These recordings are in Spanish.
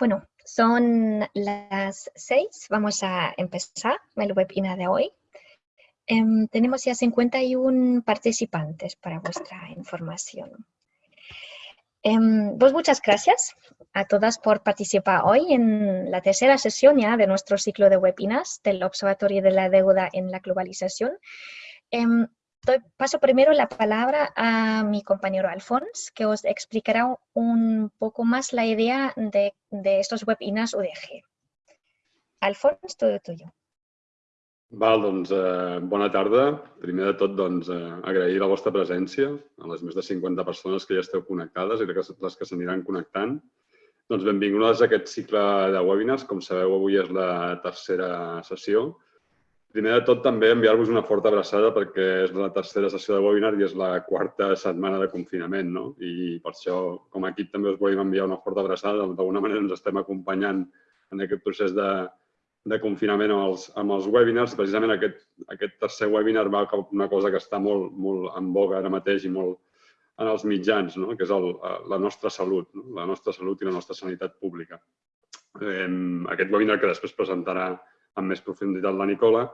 Bueno, son las seis. Vamos a empezar el webinar de hoy. Em, tenemos ya 51 participantes para vuestra información. Em, pues muchas gracias a todas por participar hoy en la tercera sesión ya de nuestro ciclo de webinars del Observatorio de la Deuda en la Globalización. Em, paso primero la palabra a mi compañero Alfons, que os explicará un poco más la idea de, estos webinars UDG. Alfons, todo tuyo. Val, doncs, eh, bona tarda. Primer de tot, doncs, eh, agrair la vostra presència a les més de 50 persones que ja esteu connectades i les que s'aniran connectant. Doncs benvingudes a aquest cicle de webinars. Com sabeu, avui és la tercera sessió Primer de tot, també enviar-vos una forta abraçada perquè és la tercera sessió de webinar i és la quarta setmana de confinament, no? I per això, com a equip, també us volem enviar una forta abraçada. D'alguna manera ens estem acompanyant en aquest procés de, de confinament amb els, amb els webinars. Precisament aquest, aquest tercer webinar va cap una cosa que està molt, molt en boga ara mateix i molt en els mitjans, no? que és el, la nostra salut, no? la nostra salut i la nostra sanitat pública. Eh, aquest webinar que després presentarà amb més profunditat la Nicola.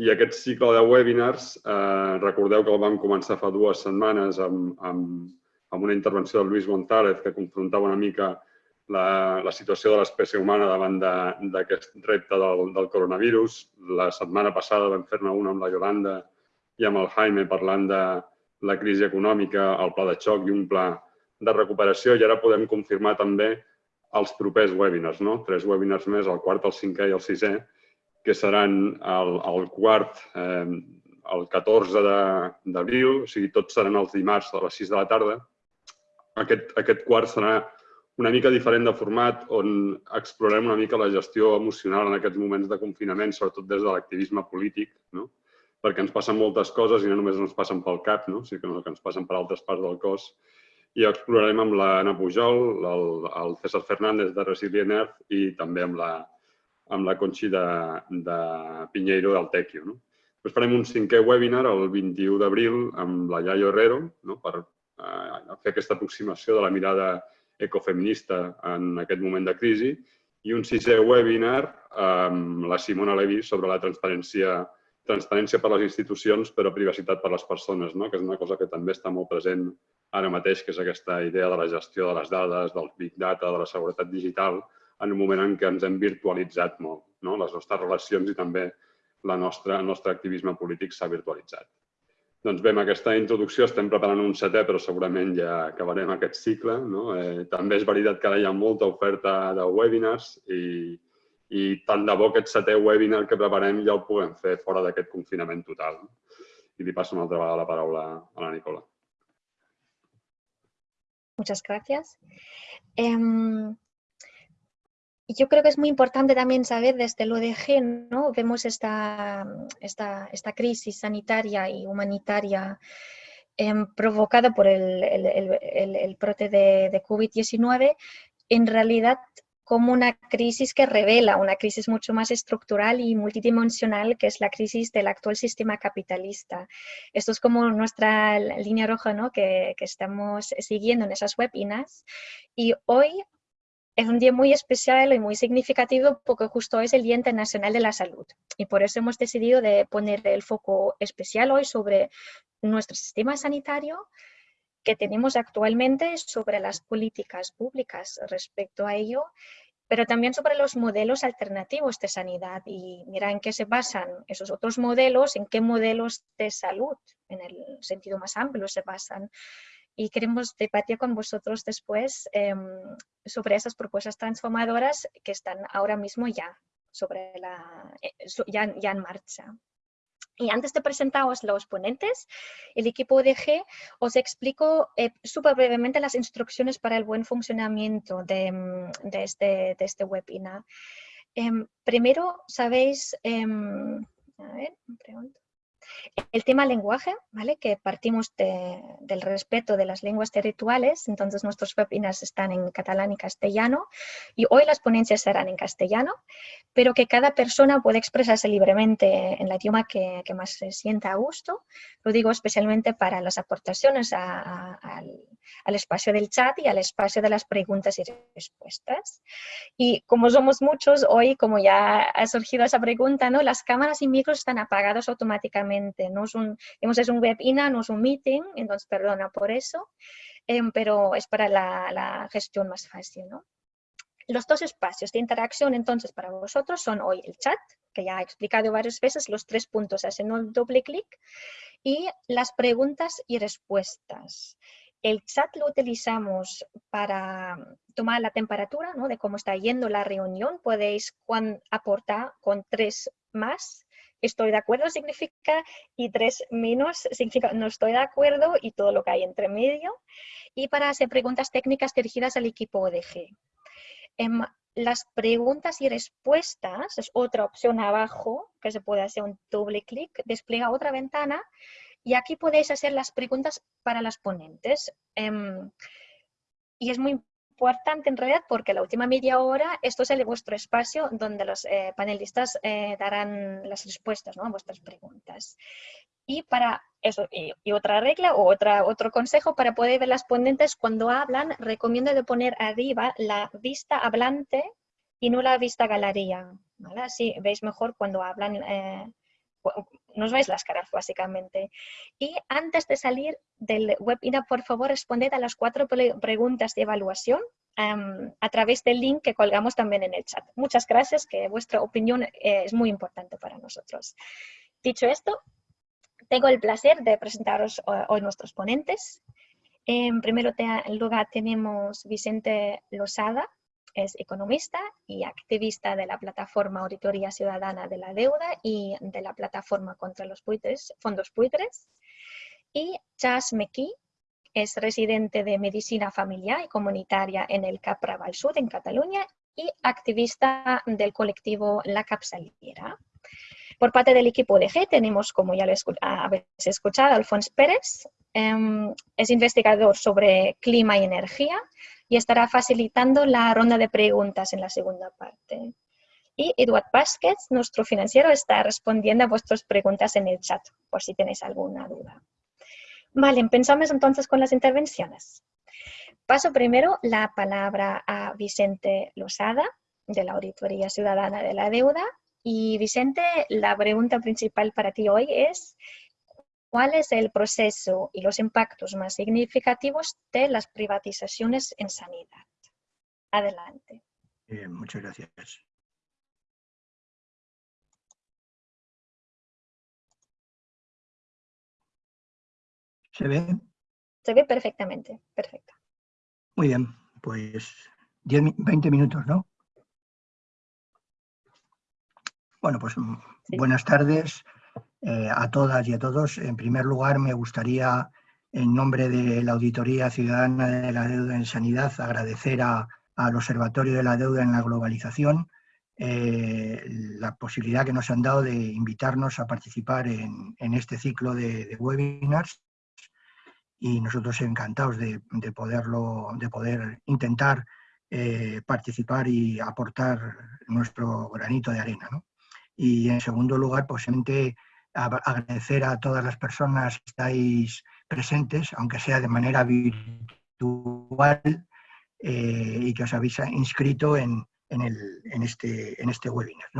I aquest cicle de webinars, eh, recordeu que el vam començar fa dues setmanes amb, amb, amb una intervenció de Lluís González que confrontava una mica la, la situació de l'espècie humana davant d'aquest de, repte del, del coronavirus. La setmana passada vam fer-ne una amb la Yolanda i amb el Jaime parlant de la crisi econòmica, el pla de xoc i un pla de recuperació i ara podem confirmar també els propers webinars, no? tres webinars més, el quart, el cinquè i el sisè, que seran el, el quart eh, el 14 d'abril, o sigui, tots seran els dimarts a les 6 de la tarda. Aquest, aquest quart serà una mica diferent de format, on explorem una mica la gestió emocional en aquests moments de confinament, sobretot des de l'activisme polític, no? perquè ens passen moltes coses i no només ens passen pel cap, no? sinó que ens passen per altres parts del cos. I explorarem amb l'Anna Pujol, el, el César Fernández de Resilient Earth i també amb la, amb la Conxi de, de Pinheiro del Tequio. No? Després farem un cinquè webinar el 21 d'abril amb la Yayo Herrero no? per eh, fer aquesta aproximació de la mirada ecofeminista en aquest moment de crisi i un sisè webinar amb la Simona Levi sobre la transparència transparència per les institucions però privacitat per les persones, no? que és una cosa que també està molt present ara mateix, que és aquesta idea de la gestió de les dades, del big data, de la seguretat digital, en un moment en què ens hem virtualitzat molt. No? Les nostres relacions i també la nostra, el nostre activisme polític s'ha virtualitzat. Doncs bé, amb aquesta introducció estem preparant un setè, però segurament ja acabarem aquest cicle. No? Eh, també és veritat que ara hi ha molta oferta de webinars i, i tant de bo aquest setè webinar que preparem ja el puguem fer fora d'aquest confinament total. I li passo una altra vegada la paraula a la Nicola. Muchas gracias. Eh, yo creo que es muy importante también saber desde el ODG, ¿no? Vemos esta, esta, esta crisis sanitaria y humanitaria em, provocada por el, el, el, el brote de, de COVID-19, en realidad como una crisis que revela una crisis mucho más estructural y multidimensional, que es la crisis del actual sistema capitalista. Esto es como nuestra línea roja ¿no? que, que estamos siguiendo en esas webinars. Y hoy es un día muy especial y muy significativo porque justo es el Día Internacional de la Salud. Y por eso hemos decidido de poner el foco especial hoy sobre nuestro sistema sanitario que tenemos actualmente, sobre las políticas públicas respecto a ello, pero también sobre los modelos alternativos de sanidad. Y mira en qué se basan esos otros modelos, en qué modelos de salud, en el sentido más amplio, se basan y queremos debatir con vosotros después em, sobre esas propuestas transformadoras que están ahora mismo ya, sobre la, eh, ya, ya en marcha. Y antes de presentaros los ponentes, el equipo de os explico eh, súper brevemente las instrucciones para el buen funcionamiento de, em, de, este, de este webinar. Em, primero, sabéis, a ver, pregunto. El tema lenguaje, ¿vale? que partimos del respeto de las lenguas territoriales, entonces nuestros webinars están en catalán y castellano, y hoy las ponencias serán en castellano, pero que cada persona puede expresarse libremente en el idioma que, más se sienta a gusto. Lo digo especialmente para las aportaciones al al espacio del chat y al espacio de las preguntas y respuestas. Y como somos muchos hoy, como ya ha surgido esa pregunta, ¿no? las cámaras y micros están apagados automáticamente. No es un, es un webinar, no es un meeting, entonces perdona por eso, em, pero es para la, la gestión más fácil. ¿no? Los dos espacios de interacción entonces para vosotros son hoy el chat, que ya he explicado varias veces, los tres puntos, hacen un doble clic, y las preguntas y respuestas. El chat lo utilizamos para tomar la temperatura ¿no? de cómo está yendo la reunión. Podéis aportar con tres más. Estoy de acuerdo significa y tres menos significa no estoy de acuerdo y todo lo que hay entre medio. Y para hacer preguntas técnicas dirigidas al equipo ODG. Em, las preguntas y respuestas es otra opción abajo, que se puede hacer un doble clic, despliega otra ventana y aquí podéis hacer las preguntas para las ponentes. Em, y es muy importante en realidad porque la última media hora esto es el vuestro espacio donde los eh, panelistas eh, darán las respuestas a vuestras preguntas. Y para eso, y, otra regla o otra, otro consejo para poder ver las ponentes cuando hablan, recomiendo de poner arriba la vista hablante y no la vista galería. Así veis mejor cuando hablan, eh, nos veis las caras básicamente. Y antes de salir del webinar, por favor, responded a las cuatro preguntas de evaluación em, a través del link que colgamos también en el chat. Muchas gracias, que vuestra opinión eh, es muy importante para nosotros. Dicho esto, tengo el placer de presentaros hoy nuestros ponentes. En primer lugar tenemos Vicente Losada, es economista y activista de la plataforma Auditoría Ciudadana de la Deuda y de la plataforma contra los fondos buitres. Y Chas McKee es residente de medicina familiar y comunitaria en el CAP Raval Sud, en Cataluña, y activista del colectivo La Capsaliera. Por parte del equipo de G tenemos, como ya lo habéis escuchado, Alfonso Pérez, em, es investigador sobre clima y energía y estará facilitando la ronda de preguntas en la segunda parte. Y Eduard Vázquez, nuestro financiero, está respondiendo a vuestras preguntas en el chat, por si tenéis alguna duda. Vale, empezamos entonces con las intervenciones. Paso primero la palabra a Vicente Losada, de la Auditoría Ciudadana de la Deuda, y Vicente, la pregunta principal para ti hoy es, ¿cuál es el proceso y los impactos más significativos de las privatizaciones en sanidad? Adelante. muchas gracias. ¿Se ve? Se ve perfectamente, perfecto. Muy bien, pues 10, 20 minutos, ¿no? Bueno, pues mm, buenas tardes eh, a todas y a todos. En primer lugar, me gustaría, en nombre de la Auditoría Ciudadana de la Deuda en Sanidad, agradecer al Observatorio de la Deuda en la Globalización eh, la posibilidad que nos han dado de invitarnos a participar en, este ciclo de, webinars y nosotros encantados de, poderlo, de poder intentar eh, participar y aportar nuestro granito de arena. ¿no? Y en segundo lugar, posiblemente agradecer a todas las personas que estáis presentes, aunque sea de manera virtual, eh, y que os habéis inscrito en, este, este, webinar.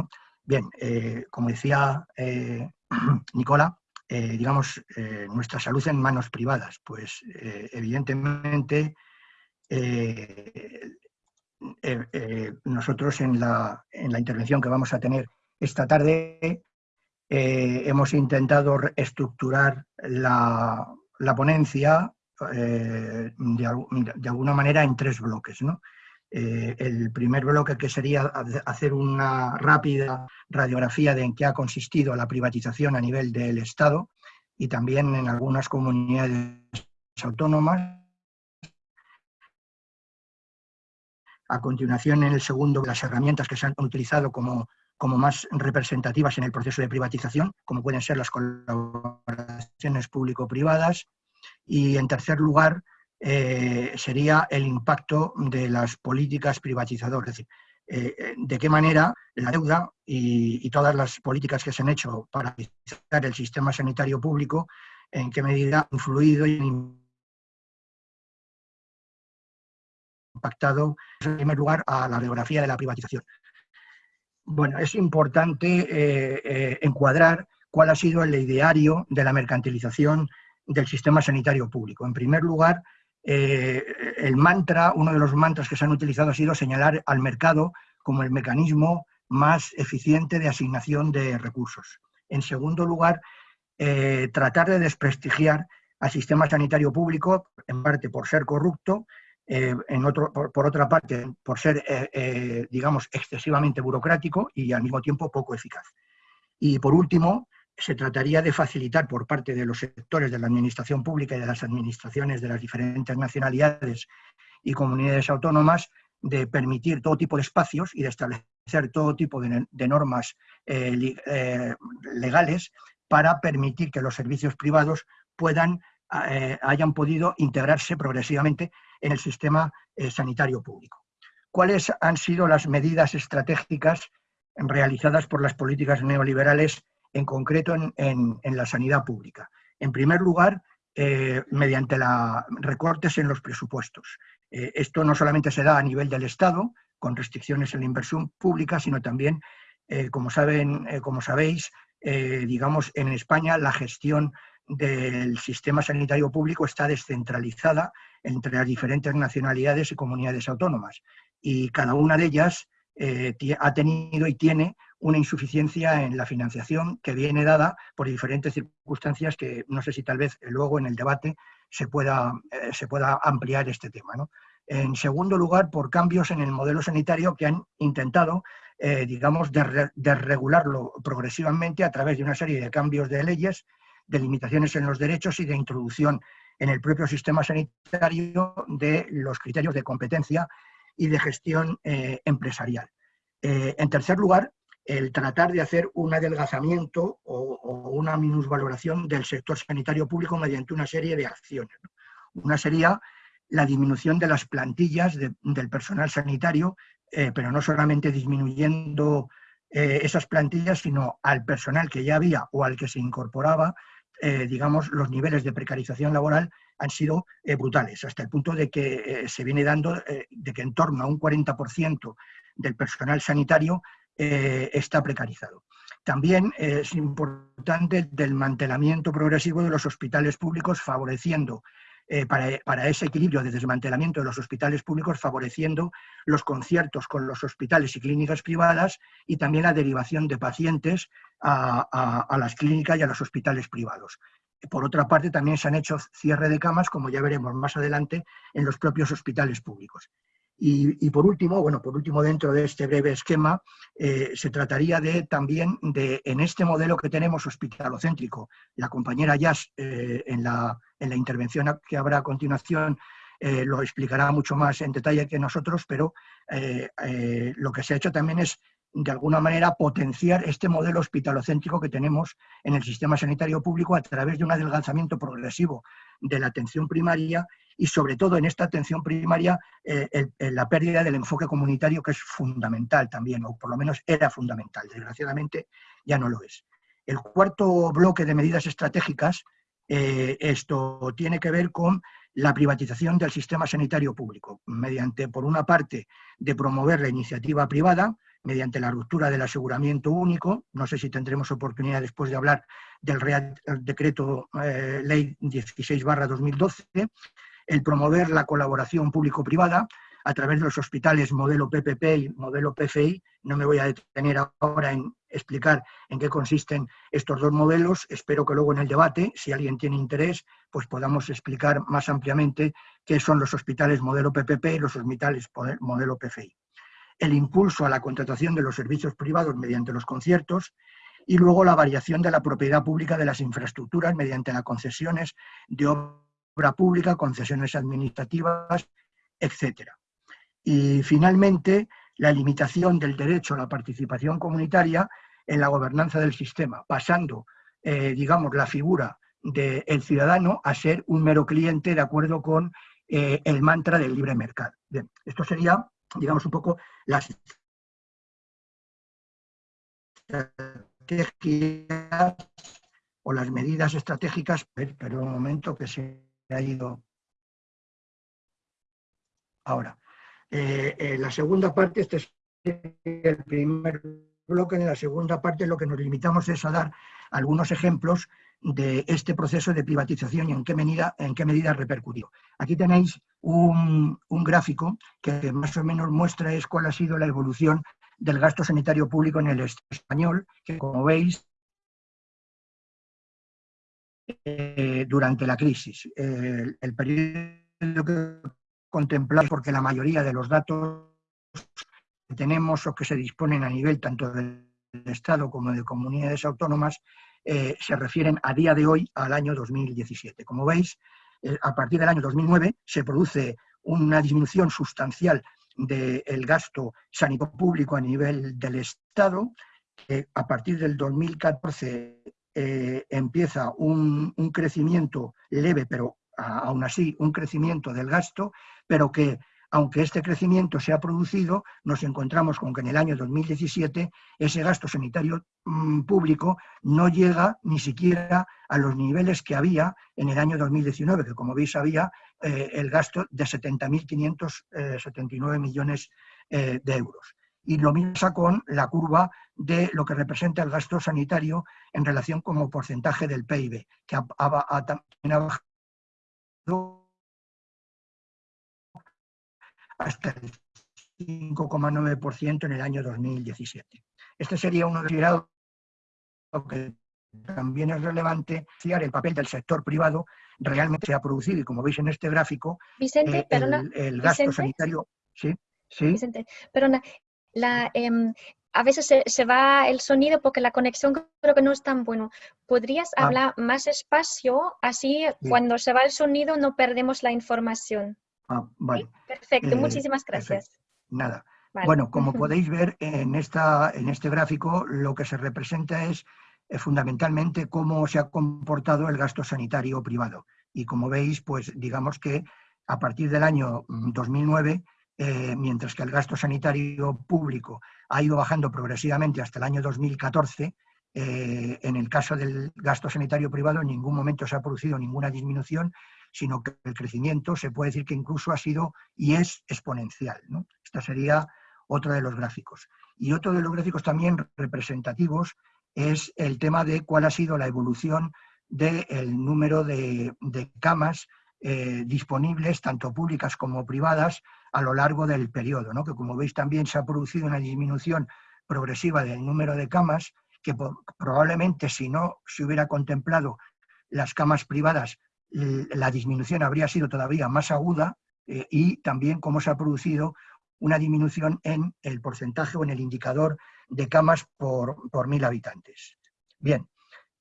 Bien, eh, como decía eh, Nicola, digamos, nuestra salud en manos privadas, pues evidentemente nosotros en la, en la intervención que vamos a tener esta tarde eh, hemos intentado estructurar la, ponencia eh, de, alguna manera en tres bloques. Eh, el primer bloque que sería hacer una rápida radiografía de en qué ha consistido la privatización a nivel del Estado y también en algunas comunidades autónomas. A continuación, en el segundo, las herramientas que se han utilizado como como más representativas en el proceso de privatización, como pueden ser las colaboraciones público-privadas. Y en tercer lugar, eh, sería el impacto de las políticas privatizadoras, es decir, eh, de qué manera la deuda y, todas las políticas que se han hecho para privatizar el sistema sanitario público, en qué medida ha influido y pactado, en primer lugar, a la biografía de la privatización. Bueno, es importante eh, eh, encuadrar cuál ha sido el ideario de la mercantilización del sistema sanitario público. En primer lugar, eh, el mantra, uno de los mantras que se han utilizado ha sido señalar al mercado como el mecanismo más eficiente de asignación de recursos. En segundo lugar, tratar de desprestigiar al sistema sanitario público, en parte por ser corrupto eh, en otro, por, otra parte, por ser, eh, eh, digamos, excesivamente burocrático y al mismo tiempo poco eficaz. Y por último, se trataría de facilitar por parte de los sectores de la administración pública y de las administraciones de las diferentes nacionalidades y comunidades autónomas de permitir todo tipo de espacios y de establecer todo tipo de, normas legales para permitir que los servicios privados puedan, hayan podido integrarse progresivamente en el sistema eh, sanitario público. ¿Cuáles han sido las medidas estratégicas realizadas por las políticas neoliberales, en concreto en, la sanidad pública? En primer lugar, eh, mediante la, recortes en los presupuestos. Eh, esto no solamente se da a nivel del Estado, con restricciones en la inversión pública, sino también, como, saben, como sabéis, digamos, en España la gestión del sistema sanitario público está descentralizada entre las diferentes nacionalidades y comunidades autónomas. Y cada una de ellas eh, ha tenido y tiene una insuficiencia en la financiación que viene dada por diferentes circunstancias que no sé si tal vez luego en el debate se pueda, eh, se pueda ampliar este tema. En segundo lugar, por cambios en el modelo sanitario que han intentado, eh, digamos, desregularlo progresivamente a través de una serie de cambios de leyes, de limitaciones en los derechos y de introducción en el propio sistema sanitario de los criterios de competencia y de gestión eh, empresarial. Eh, en tercer lugar, el tratar de hacer un adelgazamiento o, una minusvaloración del sector sanitario público mediante una serie de acciones. Una sería la disminución de las plantillas del personal sanitario, eh, pero no solamente disminuyendo esas plantillas, sino al personal que ya había o al que se incorporaba, eh, digamos, los niveles de precarización laboral han sido eh, brutales, hasta el punto de que eh, se viene dando de que en torno a un 40% del personal sanitario está precarizado. También es importante el desmantelamiento progresivo de los hospitales públicos, favoreciendo eh, para, ese equilibrio de desmantelamiento de los hospitales públicos, favoreciendo los conciertos con los hospitales y clínicas privadas y también la derivación de pacientes a, las clínicas y a los hospitales privados. Por otra parte, también se han hecho cierre de camas, como ya veremos más adelante, en los propios hospitales públicos. Y, por último, bueno, por último dentro de este breve esquema, eh, se trataría de también de, en este modelo que tenemos hospitalocéntrico, la compañera Jazz eh, en, la, en, la, intervención que habrá a continuación eh, lo explicará mucho más en detalle que nosotros, pero lo que se ha hecho también es de alguna manera potenciar este modelo hospitalocéntrico que tenemos en el sistema sanitario público a través de un adelgazamiento progresivo de la atención primaria y sobre todo en esta atención primaria eh, la pérdida del enfoque comunitario que es fundamental también, o por lo menos era fundamental, desgraciadamente ya no lo es. El cuarto bloque de medidas estratégicas, eh, esto tiene que ver con la privatización del sistema sanitario público, mediante, por una parte, de promover la iniciativa privada, mediante la ruptura del aseguramiento único, no sé si tendremos oportunidad después de hablar del Real Decreto eh, Ley 16 2012, el promover la colaboración público-privada a través de los hospitales modelo PPP y modelo PFI. No me voy a detener ahora en explicar en qué consisten estos dos modelos. Espero que luego en el debate, si alguien tiene interés, pues podamos explicar más ampliamente qué son los hospitales modelo PPP y los hospitales modelo PFI. El impulso a la contratación de los servicios privados mediante los conciertos y luego la variación de la propiedad pública de las infraestructuras mediante las concesiones de obra pública, concesiones administrativas, etc. Y finalmente, la limitación del derecho a la participación comunitaria en la gobernanza del sistema, pasando, eh, digamos, la figura del ciudadano a ser un mero cliente de acuerdo con eh, el mantra del libre mercado. esto sería, digamos, un poco las estrategias o las medidas estratégicas, pero un momento que se ha ido ahora. la segunda parte, este es el primer bloque, en la segunda parte lo que nos limitamos es a dar algunos ejemplos de este proceso de privatización y en qué medida, en qué medida repercutió. Aquí tenéis un, gráfico que más o menos muestra es cuál ha sido la evolución del gasto sanitario público en el español, que como veis, eh, durante la crisis. el periodo que contemplamos, porque la mayoría de los datos que tenemos o que se disponen a nivel tanto del Estado como de comunidades autónomas eh, se refieren a día de hoy al año 2017. Como veis, eh, a partir del año 2009 se produce una disminución sustancial del gasto sanitario público a nivel del Estado. a partir del 2014 eh, empieza un, un, crecimiento leve, pero aún así un crecimiento del gasto, pero que aunque este crecimiento se ha producido, nos encontramos con que en el año 2017 ese gasto sanitario mm, público no llega ni siquiera a los niveles que había en el año 2019, que como veis había eh, el gasto de 70.579 millones eh, de euros. Y lo mismo con la curva de lo que representa el gasto sanitario en relación como porcentaje del PIB, que ha bajado hasta el 5,9% en el año 2017. Este sería uno de los que también es relevante, el papel del sector privado realmente se ha producido y como veis en este gráfico, Vicente, eh, el, gasto sanitario... Sí, sí. Vicente, perdona, la, em, a veces se, va el sonido porque la conexión creo que no es tan bueno. ¿Podrías ah. hablar más espacio? Así cuando se va el sonido no perdemos la información. Ah, vale. Perfecto, eh, muchísimas gracias. Nada. Bueno, como podéis ver en, esta, en este gráfico, lo que se representa es eh, fundamentalmente cómo se ha comportado el gasto sanitario privado. Y como veis, pues digamos que a partir del año 2009, mm, eh, mientras que el gasto sanitario público ha ido bajando progresivamente hasta el año 2014, en el caso del gasto sanitario privado en ningún momento se ha producido ninguna disminución sino que el crecimiento se puede decir que incluso ha sido y es exponencial. ¿no? Esta sería otro de los gráficos. Y otro de los gráficos también representativos es el tema de cuál ha sido la evolución del número de, camas eh, disponibles, tanto públicas como privadas, a lo largo del periodo, ¿no? que como veis también se ha producido una disminución progresiva del número de camas, que probablemente si no se hubiera contemplado las camas privadas la disminución habría sido todavía más aguda eh, y también cómo se ha producido una disminución en el porcentaje o en el indicador de camas por, mil habitantes. Bien,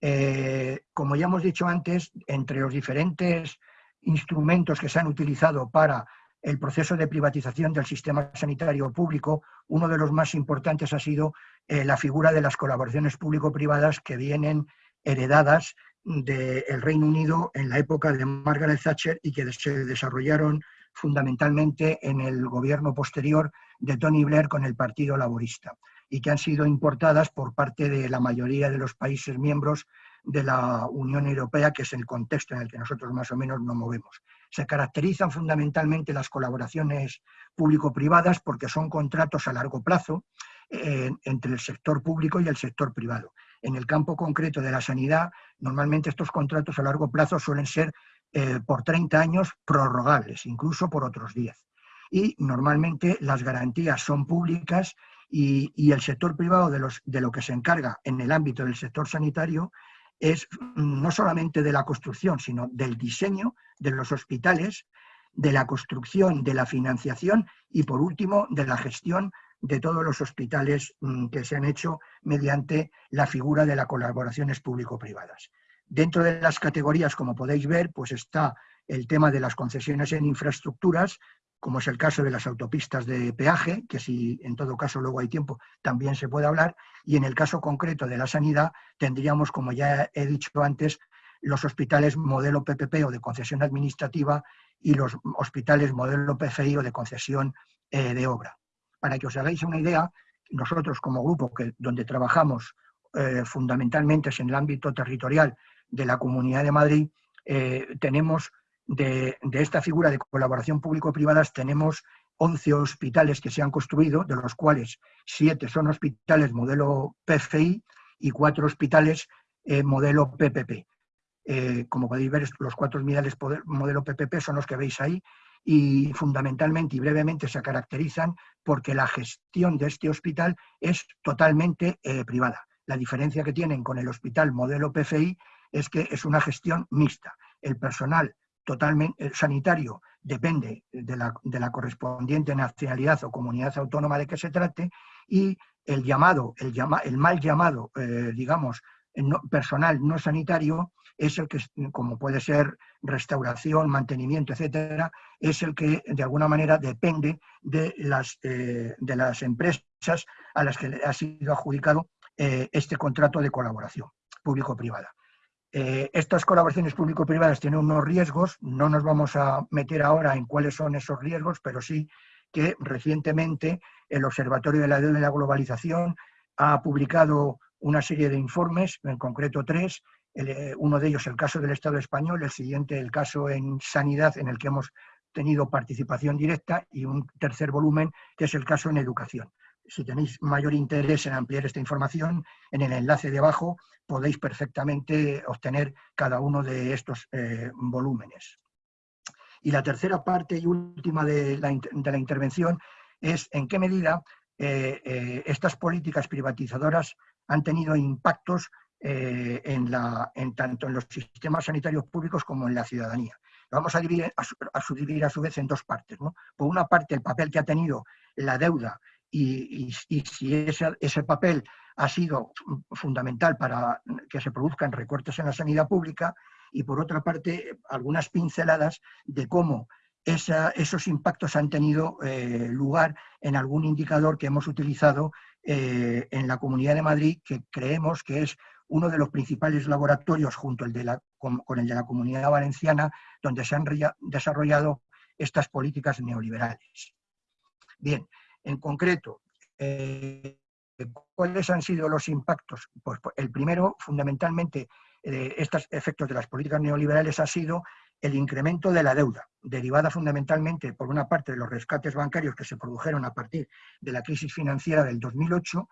eh, como ya hemos dicho antes, entre los diferentes instrumentos que se han utilizado para el proceso de privatización del sistema sanitario público, uno de los más importantes ha sido eh, la figura de las colaboraciones público-privadas que vienen heredadas del Reino Unido en la época de Margaret Thatcher y que se desarrollaron fundamentalmente en el gobierno posterior de Tony Blair con el Partido Laborista y que han sido importadas por parte de la mayoría de los países miembros de la Unión Europea, que es el contexto en el que nosotros más o menos nos movemos. Se caracterizan fundamentalmente las colaboraciones público-privadas porque son contratos a largo plazo eh, entre el sector público y el sector privado. En el campo concreto de la sanidad, normalmente estos contratos a largo plazo suelen ser eh, por 30 años prorrogables, incluso por otros 10. Y normalmente las garantías son públicas y, el sector privado de, de lo que se encarga en el ámbito del sector sanitario es mm, no solamente de la construcción, sino del diseño de los hospitales, de la construcción, de la financiación y, por último, de la gestión de todos los hospitales mm, que se han hecho mediante la figura de las colaboraciones público-privadas. Dentro de las categorías, como podéis ver, pues está el tema de las concesiones en infraestructuras, como es el caso de las autopistas de peaje, que si en todo caso luego hay tiempo también se puede hablar, y en el caso concreto de la sanidad tendríamos, como ya he dicho antes, los hospitales modelo PPP o de concesión administrativa y los hospitales modelo PFI o de concesión eh, de obra. Para que os hagáis una idea, nosotros como grupo que, donde trabajamos eh, fundamentalmente es en el ámbito territorial de la Comunidad de Madrid, eh, tenemos de, esta figura de colaboración público-privadas, tenemos 11 hospitales que se han construido, de los cuales 7 son hospitales modelo PFI y 4 hospitales eh, modelo PPP. Como podéis ver, los cuatro modelo PPP son los que veis ahí y fundamentalmente y brevemente se caracterizan porque la gestión de este hospital es totalmente eh, privada. La diferencia que tienen con el hospital modelo PFI es que es una gestión mixta. El personal totalmente sanitario depende de la, de la, correspondiente nacionalidad o comunidad autónoma de que se trate y el llamado, el, llama, el mal llamado, eh, digamos, personal no sanitario es el que, como puede ser restauración, mantenimiento, etcétera, es el que de alguna manera depende de las, eh, de las empresas a las que ha sido adjudicado eh, este contrato de colaboración público-privada. Eh, estas colaboraciones público-privadas tienen unos riesgos, no nos vamos a meter ahora en cuáles son esos riesgos, pero sí que recientemente el Observatorio de la Deuda y la Globalización ha publicado una serie de informes, en concreto tres, eh, uno de ellos el caso del Estado español, el siguiente el caso en sanidad en el que hemos tenido participación directa y un tercer volumen que es el caso en educación si tenéis mayor interés en ampliar esta información, en el enlace de abajo podéis perfectamente obtener cada uno de estos eh, volúmenes. Y la tercera parte y última de la, intervención es en qué medida eh, estas políticas privatizadoras han tenido impactos en, la, en, tanto en los sistemas sanitarios públicos como en la ciudadanía. Vamos a, dividir, a, subdividir a su vez en dos partes. Por una parte, el papel que ha tenido la deuda y, si ese, papel ha sido fundamental para que se produzcan recortes en la sanidad pública y por otra parte algunas pinceladas de cómo esos impactos han tenido eh, lugar en algún indicador que hemos utilizado eh, en la Comunidad de Madrid que creemos que es uno de los principales laboratorios junto de la, con, el de la Comunidad Valenciana donde se han desarrollado estas políticas neoliberales. Bien, en concreto, eh, ¿cuáles han sido los impactos? Pues, pues el primero, fundamentalmente, de estos efectos de las políticas neoliberales ha sido el incremento de la deuda, derivada fundamentalmente, por una parte, de los rescates bancarios que se produjeron a partir de la crisis financiera del 2008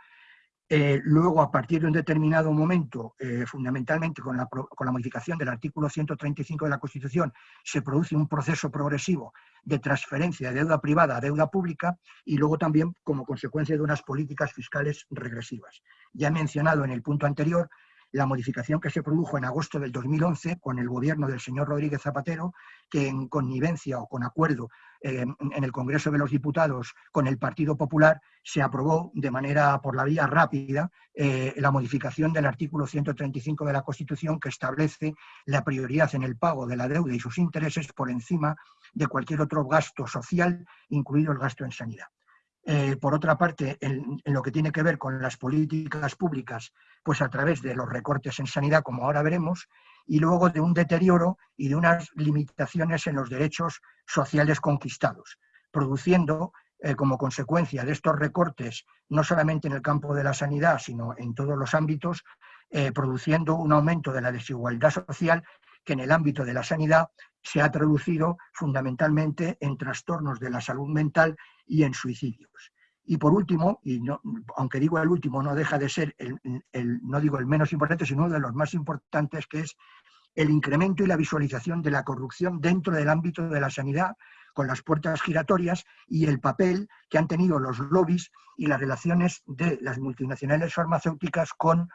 eh, luego, a partir de un determinado momento, eh, fundamentalmente con la, con la, modificación del artículo 135 de la Constitución, se produce un proceso progresivo de transferencia de deuda privada a deuda pública y luego también como consecuencia de unas políticas fiscales regresivas. Ya he mencionado en el punto anterior la modificación que se produjo en agosto del 2011 con el gobierno del señor Rodríguez Zapatero, que en connivencia o con acuerdo eh, en el Congreso de los Diputados con el Partido Popular se aprobó de manera por la vía rápida eh, la modificación del artículo 135 de la Constitución que establece la prioridad en el pago de la deuda y sus intereses por encima de cualquier otro gasto social, incluido el gasto en sanidad. Eh, por otra parte, en, lo que tiene que ver con las políticas públicas, pues a través de los recortes en sanidad, como ahora veremos, y luego de un deterioro y de unas limitaciones en los derechos sociales conquistados, produciendo eh, como consecuencia de estos recortes, no solamente en el campo de la sanidad, sino en todos los ámbitos, eh, produciendo un aumento de la desigualdad social que en el ámbito de la sanidad se ha traducido fundamentalmente en trastornos de la salud mental y en suicidios. Y por último, y aunque digo el último, no deja de ser, el, no digo el menos importante, sino uno de los más importantes, que es el incremento y la visualización de la corrupción dentro del ámbito de la sanidad, con las puertas giratorias y el papel que han tenido los lobbies y las relaciones de las multinacionales farmacéuticas con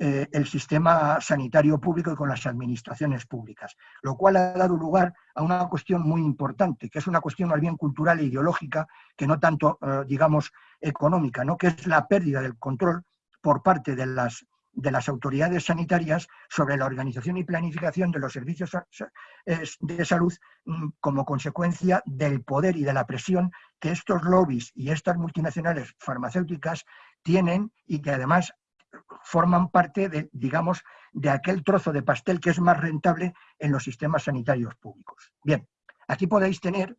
eh, el sistema sanitario público y con las administraciones públicas, lo cual ha dado lugar a una cuestión muy importante, que es una cuestión más bien cultural e ideológica, que no tanto, eh, digamos, económica, ¿no? que es la pérdida del control por parte de las, de las autoridades sanitarias sobre la organización y planificación de los servicios de salud mm, como consecuencia del poder y de la presión que estos lobbies y estas multinacionales farmacéuticas tienen y que además forman parte de, digamos, de aquel trozo de pastel que es más rentable en los sistemas sanitarios públicos. Bien, aquí podéis tener,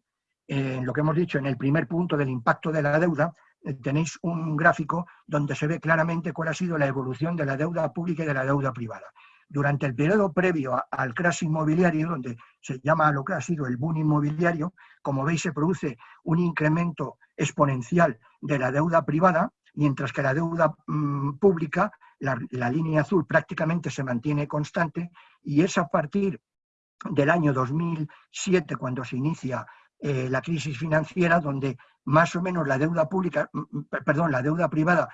en lo que hemos dicho en el primer punto del impacto de la deuda, eh, tenéis un gráfico donde se ve claramente cuál ha sido la evolución de la deuda pública y de la deuda privada. durante el periodo previo al crash inmobiliario, donde se llama lo que ha sido el boom inmobiliario, como veis se produce un incremento exponencial de la deuda privada, mientras que la deuda mm, pública, la, línea azul prácticamente se mantiene constante y es a partir del año 2007 cuando se inicia eh, la crisis financiera, donde más o menos la deuda pública, mm, mm, perdón, la deuda privada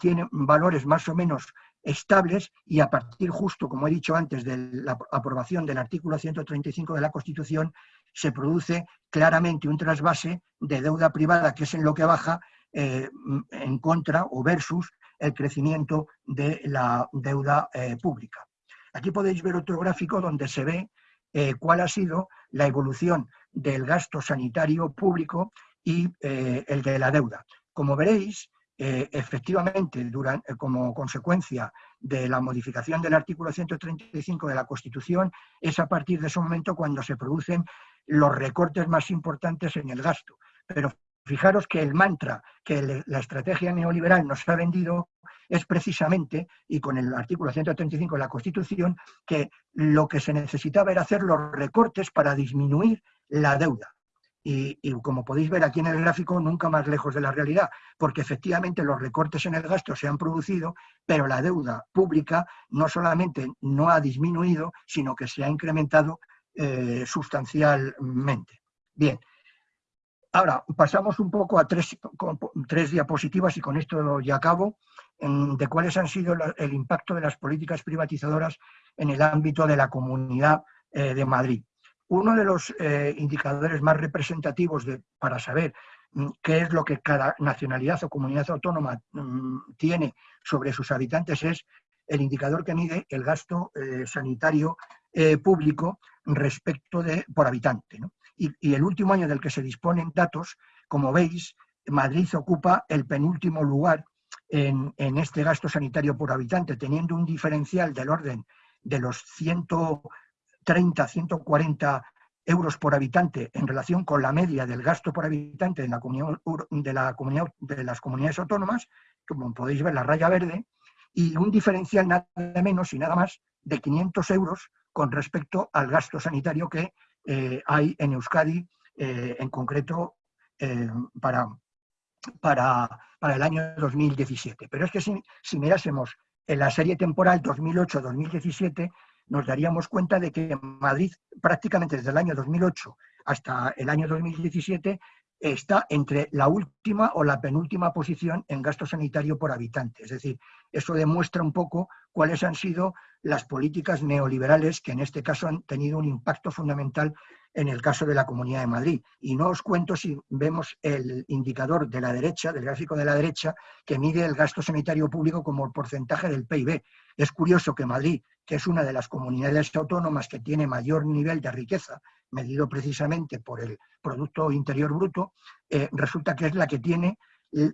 tiene valores más o menos estables y a partir justo, como he dicho antes, de la aprobación del artículo 135 de la Constitución, se produce claramente un trasvase de deuda privada, que es en lo que baja, eh, en contra o versus el crecimiento de la deuda eh, pública. Aquí podéis ver otro gráfico donde se ve eh, cuál ha sido la evolución del gasto sanitario público y el de la deuda. Como veréis, efectivamente, como consecuencia de la modificación del artículo 135 de la Constitución, es a partir de ese momento cuando se producen los recortes más importantes en el gasto. Pero fijaros que el mantra que la estrategia neoliberal nos ha vendido es precisamente, y con el artículo 135 de la Constitución, que lo que se necesitaba era hacer los recortes para disminuir la deuda. Y, como podéis ver aquí en el gráfico, nunca más lejos de la realidad, porque efectivamente los recortes en el gasto se han producido, pero la deuda pública no solamente no ha disminuido, sino que se ha incrementado eh, sustancialmente. Bien, ahora pasamos un poco a tres, diapositivas y con esto ya acabo, de cuáles han sido el impacto de las políticas privatizadoras en el ámbito de la Comunidad eh, de Madrid uno de los eh, indicadores más representativos para saber mm, qué es lo que cada nacionalidad o comunidad autónoma mm, tiene sobre sus habitantes es el indicador que mide el gasto eh, sanitario público respecto de por habitante. Y, el último año del que se disponen datos, como veis, Madrid ocupa el penúltimo lugar en, en este gasto sanitario por habitante, teniendo un diferencial del orden de los 100 30, 140 euros por habitante en relación con la media del gasto por habitante la de, la comunidad, de las comunidades autónomas, como podéis ver la raya verde, y un diferencial nada menos y nada más de 500 euros con respecto al gasto sanitario que eh, hay en Euskadi, eh, en concreto eh, para, para, para, el año 2017. Pero es que si, si mirásemos en la serie temporal 2008-2017, nos daríamos cuenta de que Madrid prácticamente desde el año 2008 hasta el año 2017 está entre la última o la penúltima posición en gasto sanitario por habitante. Es decir, eso demuestra un poco cuáles han sido las políticas neoliberales que en este caso han tenido un impacto fundamental en el caso de la Comunidad de Madrid. Y no os cuento si vemos el indicador de la derecha, del gráfico de la derecha, que mide el gasto sanitario público como porcentaje del PIB. Es curioso que Madrid, que es una de las comunidades autónomas que tiene mayor nivel de riqueza, medido precisamente por el Producto Interior Bruto, eh, resulta que es la que tiene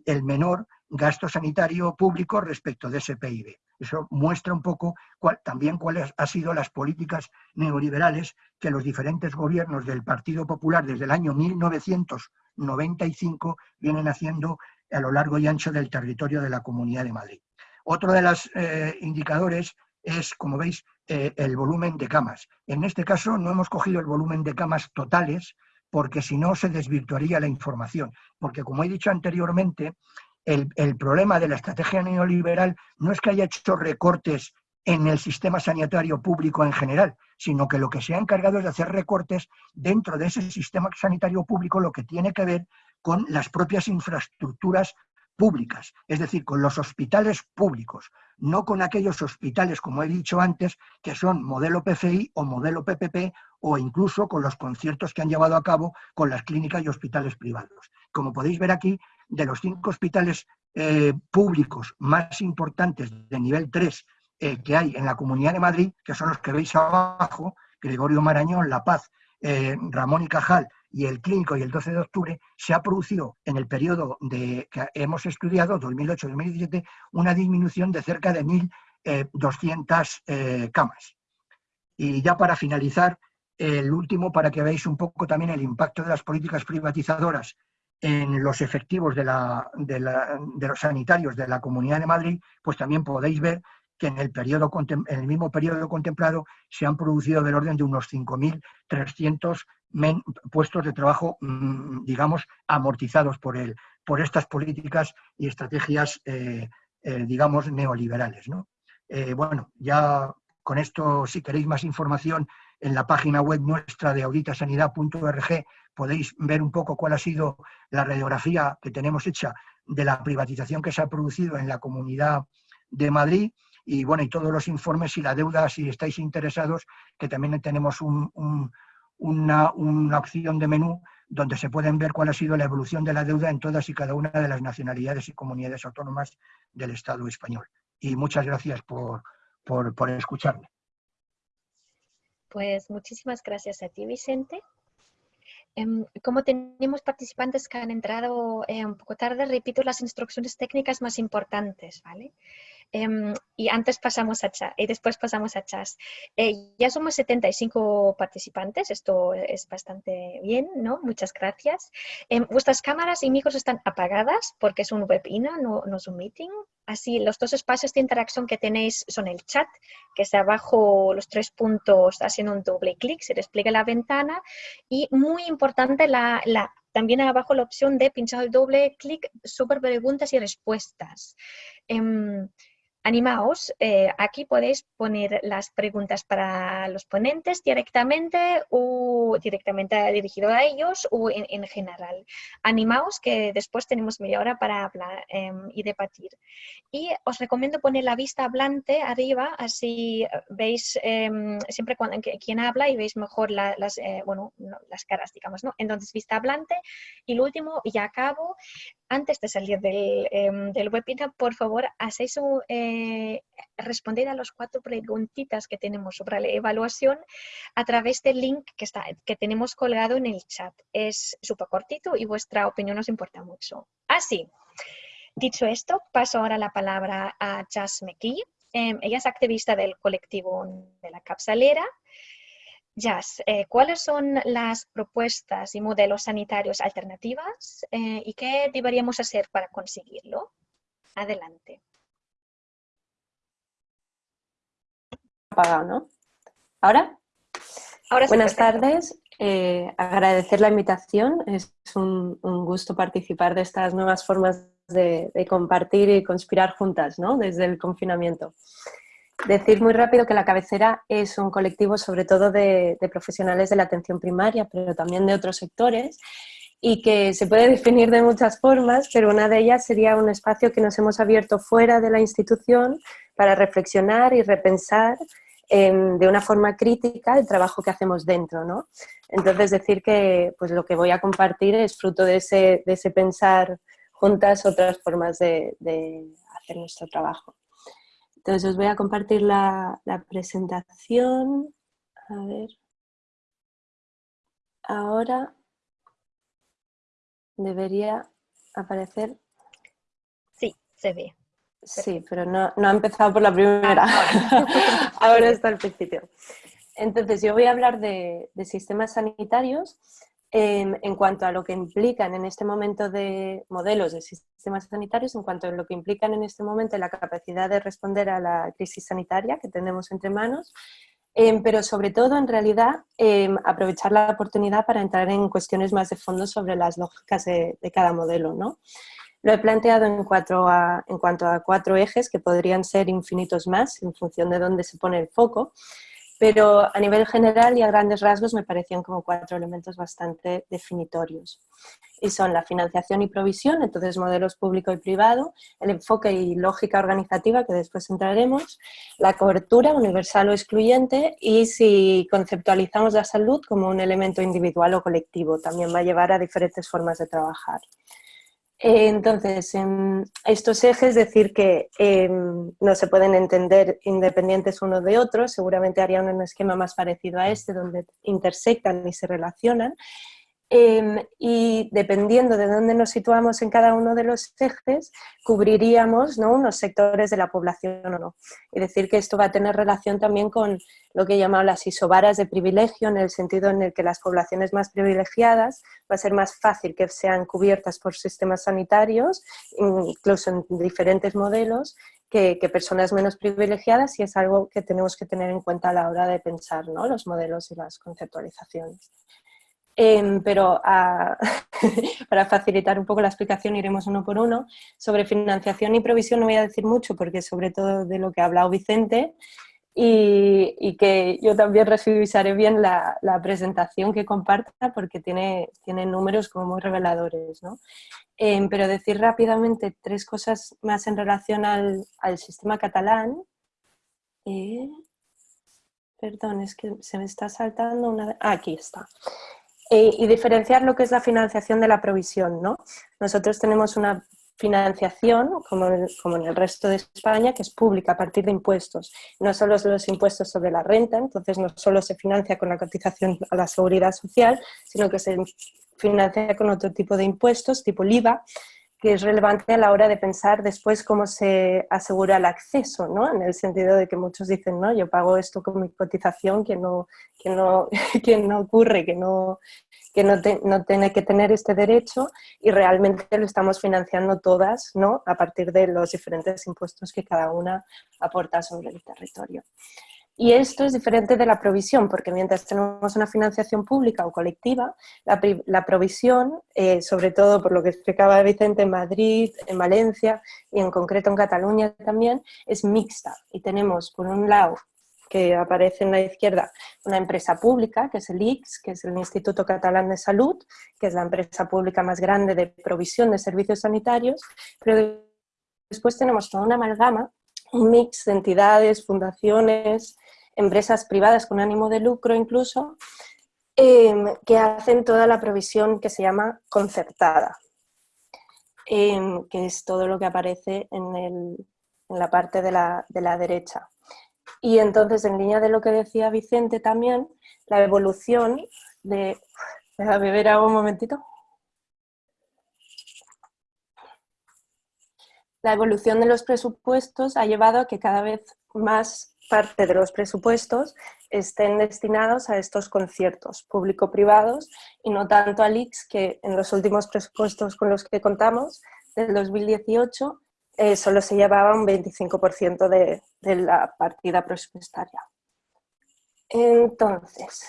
el menor gasto sanitario público respecto de ese PIB. Eso muestra un poco también cuáles han sido las políticas neoliberales que los diferentes gobiernos del Partido Popular desde el año 1995 vienen haciendo a lo largo y ancho del territorio de la Comunidad de Madrid. Otro de los eh, indicadores es, como veis, eh, el volumen de camas. En este caso no hemos cogido el volumen de camas totales, porque si no se desvirtuaría la información. Porque como he dicho anteriormente, el, problema de la estrategia neoliberal no es que haya hecho recortes en el sistema sanitario público en general, sino que lo que se ha encargado es de hacer recortes dentro de ese sistema sanitario público, lo que tiene que ver con las propias infraestructuras públicas, es decir, con los hospitales públicos, no con aquellos hospitales, como he dicho antes, que son modelo PFI o modelo PPP o incluso con los conciertos que han llevado a cabo con las clínicas y hospitales privados. Como podéis ver aquí, de los cinco hospitales eh, públicos más importantes de nivel 3 eh, que hay en la Comunidad de Madrid, que son los que veis abajo, Gregorio Marañón, La Paz, eh, Ramón y Cajal y el Clínico y el 12 de octubre, se ha producido en el periodo de, que hemos estudiado, 2008-2017, una disminución de cerca de 1.200 camas. Y ya para finalizar, el último, para que veáis un poco también el impacto de las políticas privatizadoras en los efectivos de, los sanitarios de la Comunidad de Madrid, pues también podéis ver que en el, periodo, en el mismo periodo contemplado se han producido del orden de unos 5.300 puestos de trabajo, mm, digamos, amortizados por, el, por estas políticas y estrategias, eh, eh, digamos, neoliberales. Eh, bueno, ya con esto, si queréis más información, en la página web nuestra de auditasanidad.org podéis ver un poco cuál ha sido la radiografía que tenemos hecha de la privatización que se ha producido en la Comunidad de Madrid y bueno, y todos los informes y la deuda, si estáis interesados, que también tenemos una, una opción de menú donde se pueden ver cuál ha sido la evolución de la deuda en todas y cada una de las nacionalidades y comunidades autónomas del Estado español. Y muchas gracias por, por, por escucharme. Pues muchísimas gracias a ti, Vicente. Em, como tenemos participantes que han entrado eh, un poco tarde, repito las instrucciones técnicas más importantes, ¿vale? Em, y antes pasamos a chat y después pasamos a chas. Eh, ya somos 75 participantes, esto es bastante bien, ¿no? Muchas gracias. Em, vuestras cámaras y micros están apagadas porque es un webinar, no, no es un meeting. Así, los dos espacios de interacción que tenéis son el chat, que está abajo los tres puntos haciendo un doble clic, se despliega la ventana. Y muy importante, la, la también abajo la opción de pinchar el doble clic sobre preguntas y respuestas. Em, Animaos, eh, aquí podéis poner las preguntas para los ponentes directamente o directamente dirigido a ellos o en, general. Animaos que después tenemos media hora para hablar em, y debatir. Y os recomiendo poner la vista hablante arriba, así veis em, siempre cuando, quien habla y veis mejor las, eh, bueno, las caras, digamos, ¿no? Entonces, vista hablante. Y lo último, y acabo, antes de salir del, del webinar, por favor, hacéis eh, responder a las cuatro preguntitas que tenemos sobre la evaluación a través del link que, tenemos colgado en el chat. Es súper cortito y vuestra opinión nos importa mucho. Así, dicho esto, paso ahora la palabra a Jas McKee. Em, ella es activista del colectivo de la capsalera Jazz, eh, ¿cuáles son las propuestas y modelos sanitarios alternativas eh, y qué deberíamos hacer para conseguirlo? Adelante. Apagado, ¿no? ¿Ahora? Ahora Buenas tardes. Eh, agradecer la invitación. Es un, gusto participar de estas nuevas formas de, de compartir y conspirar juntas ¿no? desde el confinamiento. Decir muy rápido que la cabecera es un colectivo sobre todo de, profesionales de la atención primaria, pero también de otros sectores, y que se puede definir de muchas formas, pero una de ellas sería un espacio que nos hemos abierto fuera de la institución para reflexionar y repensar em, de una forma crítica el trabajo que hacemos dentro. ¿no? Entonces decir que pues, lo que voy a compartir es fruto de ese, de ese pensar juntas otras formas de hacer nuestro trabajo. Entonces os voy a compartir la, presentación. A ver. Ahora debería aparecer. Sí, se ve. Sí, pero no, no ha empezado por la primera. Ah, ahora está al principio. Entonces yo voy a hablar de, de sistemas sanitarios en cuanto a lo que implican en este momento de modelos de sistemas sanitarios, en cuanto a lo que implican en este momento la capacidad de responder a la crisis sanitaria que tenemos entre manos, em, pero sobre todo, en realidad, em, aprovechar la oportunidad para entrar en cuestiones más de fondo sobre las lógicas de, cada modelo. ¿no? Lo he planteado en, cuatro en cuanto a cuatro ejes que podrían ser infinitos más en función de dónde se pone el foco, pero a nivel general y a grandes rasgos me parecían como cuatro elementos bastante definitorios. Y son la financiación y provisión, entonces modelos público y privado, el enfoque y lógica organizativa, que después entraremos, la cobertura universal o excluyente y si conceptualizamos la salud como un elemento individual o colectivo, también va a llevar a diferentes formas de trabajar. Entonces, en estos ejes, decir que em, no se pueden entender independientes uno de otro, seguramente haría un esquema más parecido a este, donde intersectan y se relacionan, Em, y dependiendo de dónde nos situamos en cada uno de los ejes, cubriríamos ¿no? unos sectores de la población o no. Es decir, que esto va a tener relación también con lo que he llamado las isobaras de privilegio, en el sentido en el que las poblaciones más privilegiadas va a ser más fácil que sean cubiertas por sistemas sanitarios, incluso en diferentes modelos, que, personas menos privilegiadas y es algo que tenemos que tener en cuenta a la hora de pensar los modelos y las conceptualizaciones. Em, pero para facilitar un poco la explicación iremos uno por uno. Sobre financiación y provisión no voy a decir mucho porque sobre todo de lo que ha hablado Vicente y, que yo también revisaré bien la, presentación que comparta porque tiene, tiene números como muy reveladores. ¿no? Em, pero decir rápidamente tres cosas más en relación al, sistema catalán. Eh, perdón, es que se me está saltando una... Ah, aquí está. Y diferenciar lo que es la financiación de la provisión. ¿no? Nosotros tenemos una financiación, como en, como en, el resto de España, que es pública a partir de impuestos. No solo los impuestos sobre la renta, entonces no solo se financia con la cotización a la seguridad social, sino que se financia con otro tipo de impuestos, tipo el IVA, que es relevante a la hora de pensar después cómo se asegura el acceso, ¿no? En el sentido de que muchos dicen, no, yo pago esto con mi cotización, que no, que no, que no ocurre, que no, que no, no, tiene que tener este derecho y realmente lo estamos financiando todas, ¿no? A partir de los diferentes impuestos que cada una aporta sobre el territorio. Y esto es diferente de la provisión, porque mientras tenemos una financiación pública o colectiva, la, provisión, eh, sobre todo por lo que explicaba Vicente en Madrid, en Valencia y en concreto en Cataluña también, es mixta. Y tenemos, por un lado, que aparece en la izquierda, una empresa pública, que es el ICS, que es el Instituto Catalán de Salud, que es la empresa pública más grande de provisión de servicios sanitarios, pero después tenemos toda una amalgama, un mix de entidades, fundaciones, empresas privadas con ánimo de lucro incluso, em, que hacen toda la provisión que se llama concertada, em, que es todo lo que aparece en, la parte de la, derecha. Y entonces, en línea de lo que decía Vicente también, la evolución de... a beber agua un momentito. La evolución de los presupuestos ha llevado a que cada vez más parte de los presupuestos estén destinados a estos conciertos público-privados y no tanto al IX, que en los últimos presupuestos con los que contamos, del 2018, eh, solo se llevaba un 25% de, de la partida presupuestaria. Entonces,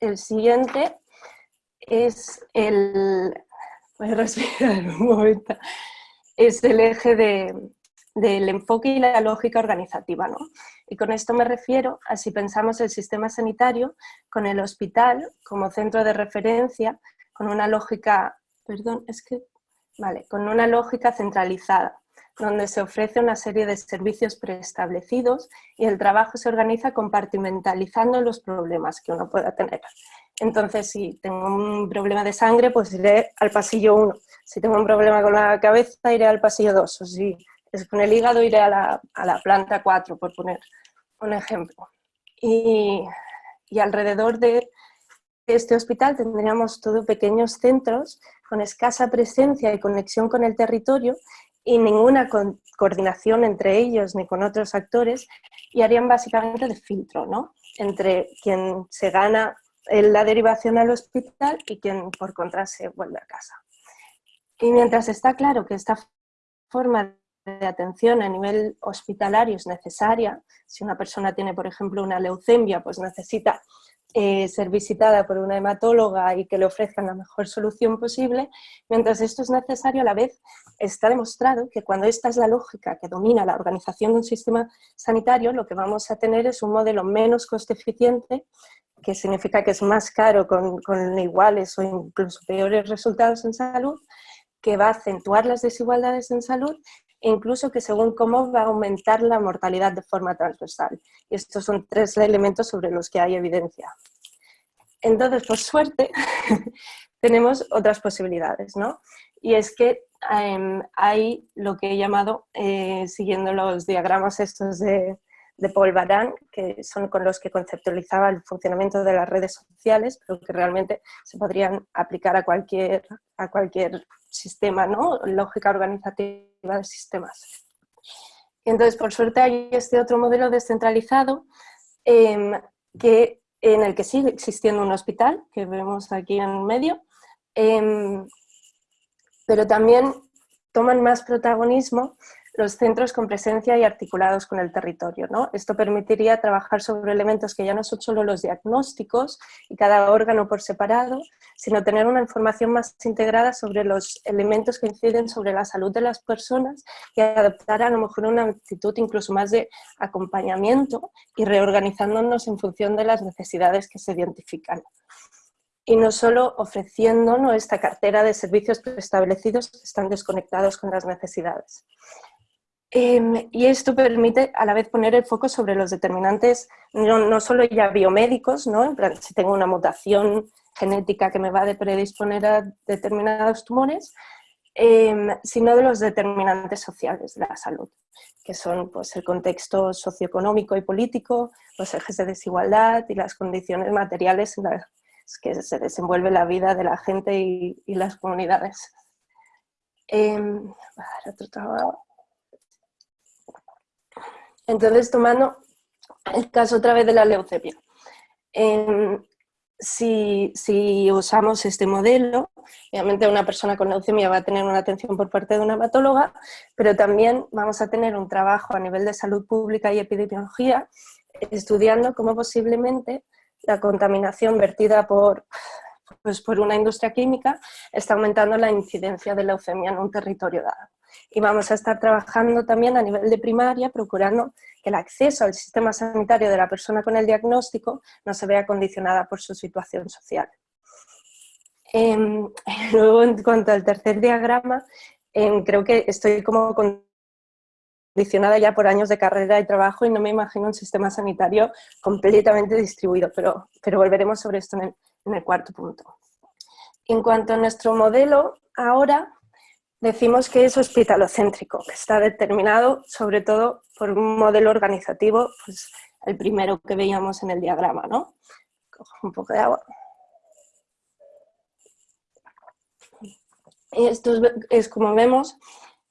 el siguiente es el... Voy a respirar un momento. Es el eje de, del enfoque y la lógica organizativa. ¿no? Y con esto me refiero a si pensamos el sistema sanitario con el hospital como centro de referencia, con una lógica, perdón, es que, vale, con una lógica centralizada, donde se ofrece una serie de servicios preestablecidos y el trabajo se organiza compartimentalizando los problemas que uno pueda tener. Entonces, si tengo un problema de sangre, pues iré al pasillo 1. Si tengo un problema con la cabeza, iré al pasillo 2. O si con el hígado iré a la, planta 4, por poner un ejemplo. Y, alrededor de este hospital tendríamos todo pequeños centros con escasa presencia y conexión con el territorio y ninguna coordinación entre ellos ni con otros actores y harían básicamente de filtro ¿no? entre quien se gana la derivación al hospital y quien por contra se vuelve a casa. Y mientras está claro que esta forma de atención a nivel hospitalario es necesaria. Si una persona tiene, por ejemplo, una leucemia, pues necesita eh, ser visitada por una hematóloga y que le ofrezcan la mejor solución posible. Mientras esto es necesario, a la vez está demostrado que cuando esta es la lógica que domina la organización de un sistema sanitario, lo que vamos a tener es un modelo menos coste eficiente, que significa que es más caro con, con iguales o incluso peores resultados en salud, que va a acentuar las desigualdades en salud incluso que según cómo va a aumentar la mortalidad de forma transversal. Y estos son tres elementos sobre los que hay evidencia. Entonces, por suerte, tenemos otras posibilidades, ¿no? Y es que em, hay lo que he llamado, eh, siguiendo los diagramas estos de, de Paul Baran, que son con los que conceptualizaba el funcionamiento de las redes sociales, pero que realmente se podrían aplicar a cualquier, a cualquier sistema, ¿no? lógica organizativa de sistemas. Entonces, por suerte hay este otro modelo descentralizado em, que, en el que sigue existiendo un hospital, que vemos aquí en medio, em, pero también toman más protagonismo los centros con presencia y articulados con el territorio. ¿no? Esto permitiría trabajar sobre elementos que ya no son solo los diagnósticos y cada órgano por separado, sino tener una información más integrada sobre los elementos que inciden sobre la salud de las personas y adoptar a lo mejor una actitud incluso más de acompañamiento y reorganizándonos en función de las necesidades que se identifican y no solo ofreciendo esta cartera de servicios preestablecidos que están desconectados con las necesidades. Em, y esto permite a la vez poner el foco sobre los determinantes, no, solo ya biomédicos, ¿no? si tengo una mutación genética que me va a predisponer a determinados tumores, em, sino de los determinantes sociales de la salud, que son pues, el contexto socioeconómico y político, los ejes de desigualdad y las condiciones materiales en las que se desenvuelve la vida de la gente y, las comunidades. Em, otro trabajo. Entonces, tomando el caso otra vez de la leucemia. Em, si, usamos este modelo, obviamente una persona con leucemia va a tener una atención por parte de una hematóloga, pero también vamos a tener un trabajo a nivel de salud pública y epidemiología estudiando cómo posiblemente la contaminación vertida por, pues por una industria química está aumentando la incidencia de leucemia en un territorio dado y vamos a estar trabajando también a nivel de primaria procurando que el acceso al sistema sanitario de la persona con el diagnóstico no se vea condicionada por su situación social. Em, luego, en cuanto al tercer diagrama, em, creo que estoy como condicionada ya por años de carrera y trabajo y no me imagino un sistema sanitario completamente distribuido, pero, pero volveremos sobre esto en el, en el cuarto punto. En cuanto a nuestro modelo, ahora Decimos que es hospitalocéntrico, que está determinado sobre todo por un modelo organizativo, pues el primero que veíamos en el diagrama, ¿no? Cojo un poco de agua. Y esto es, como vemos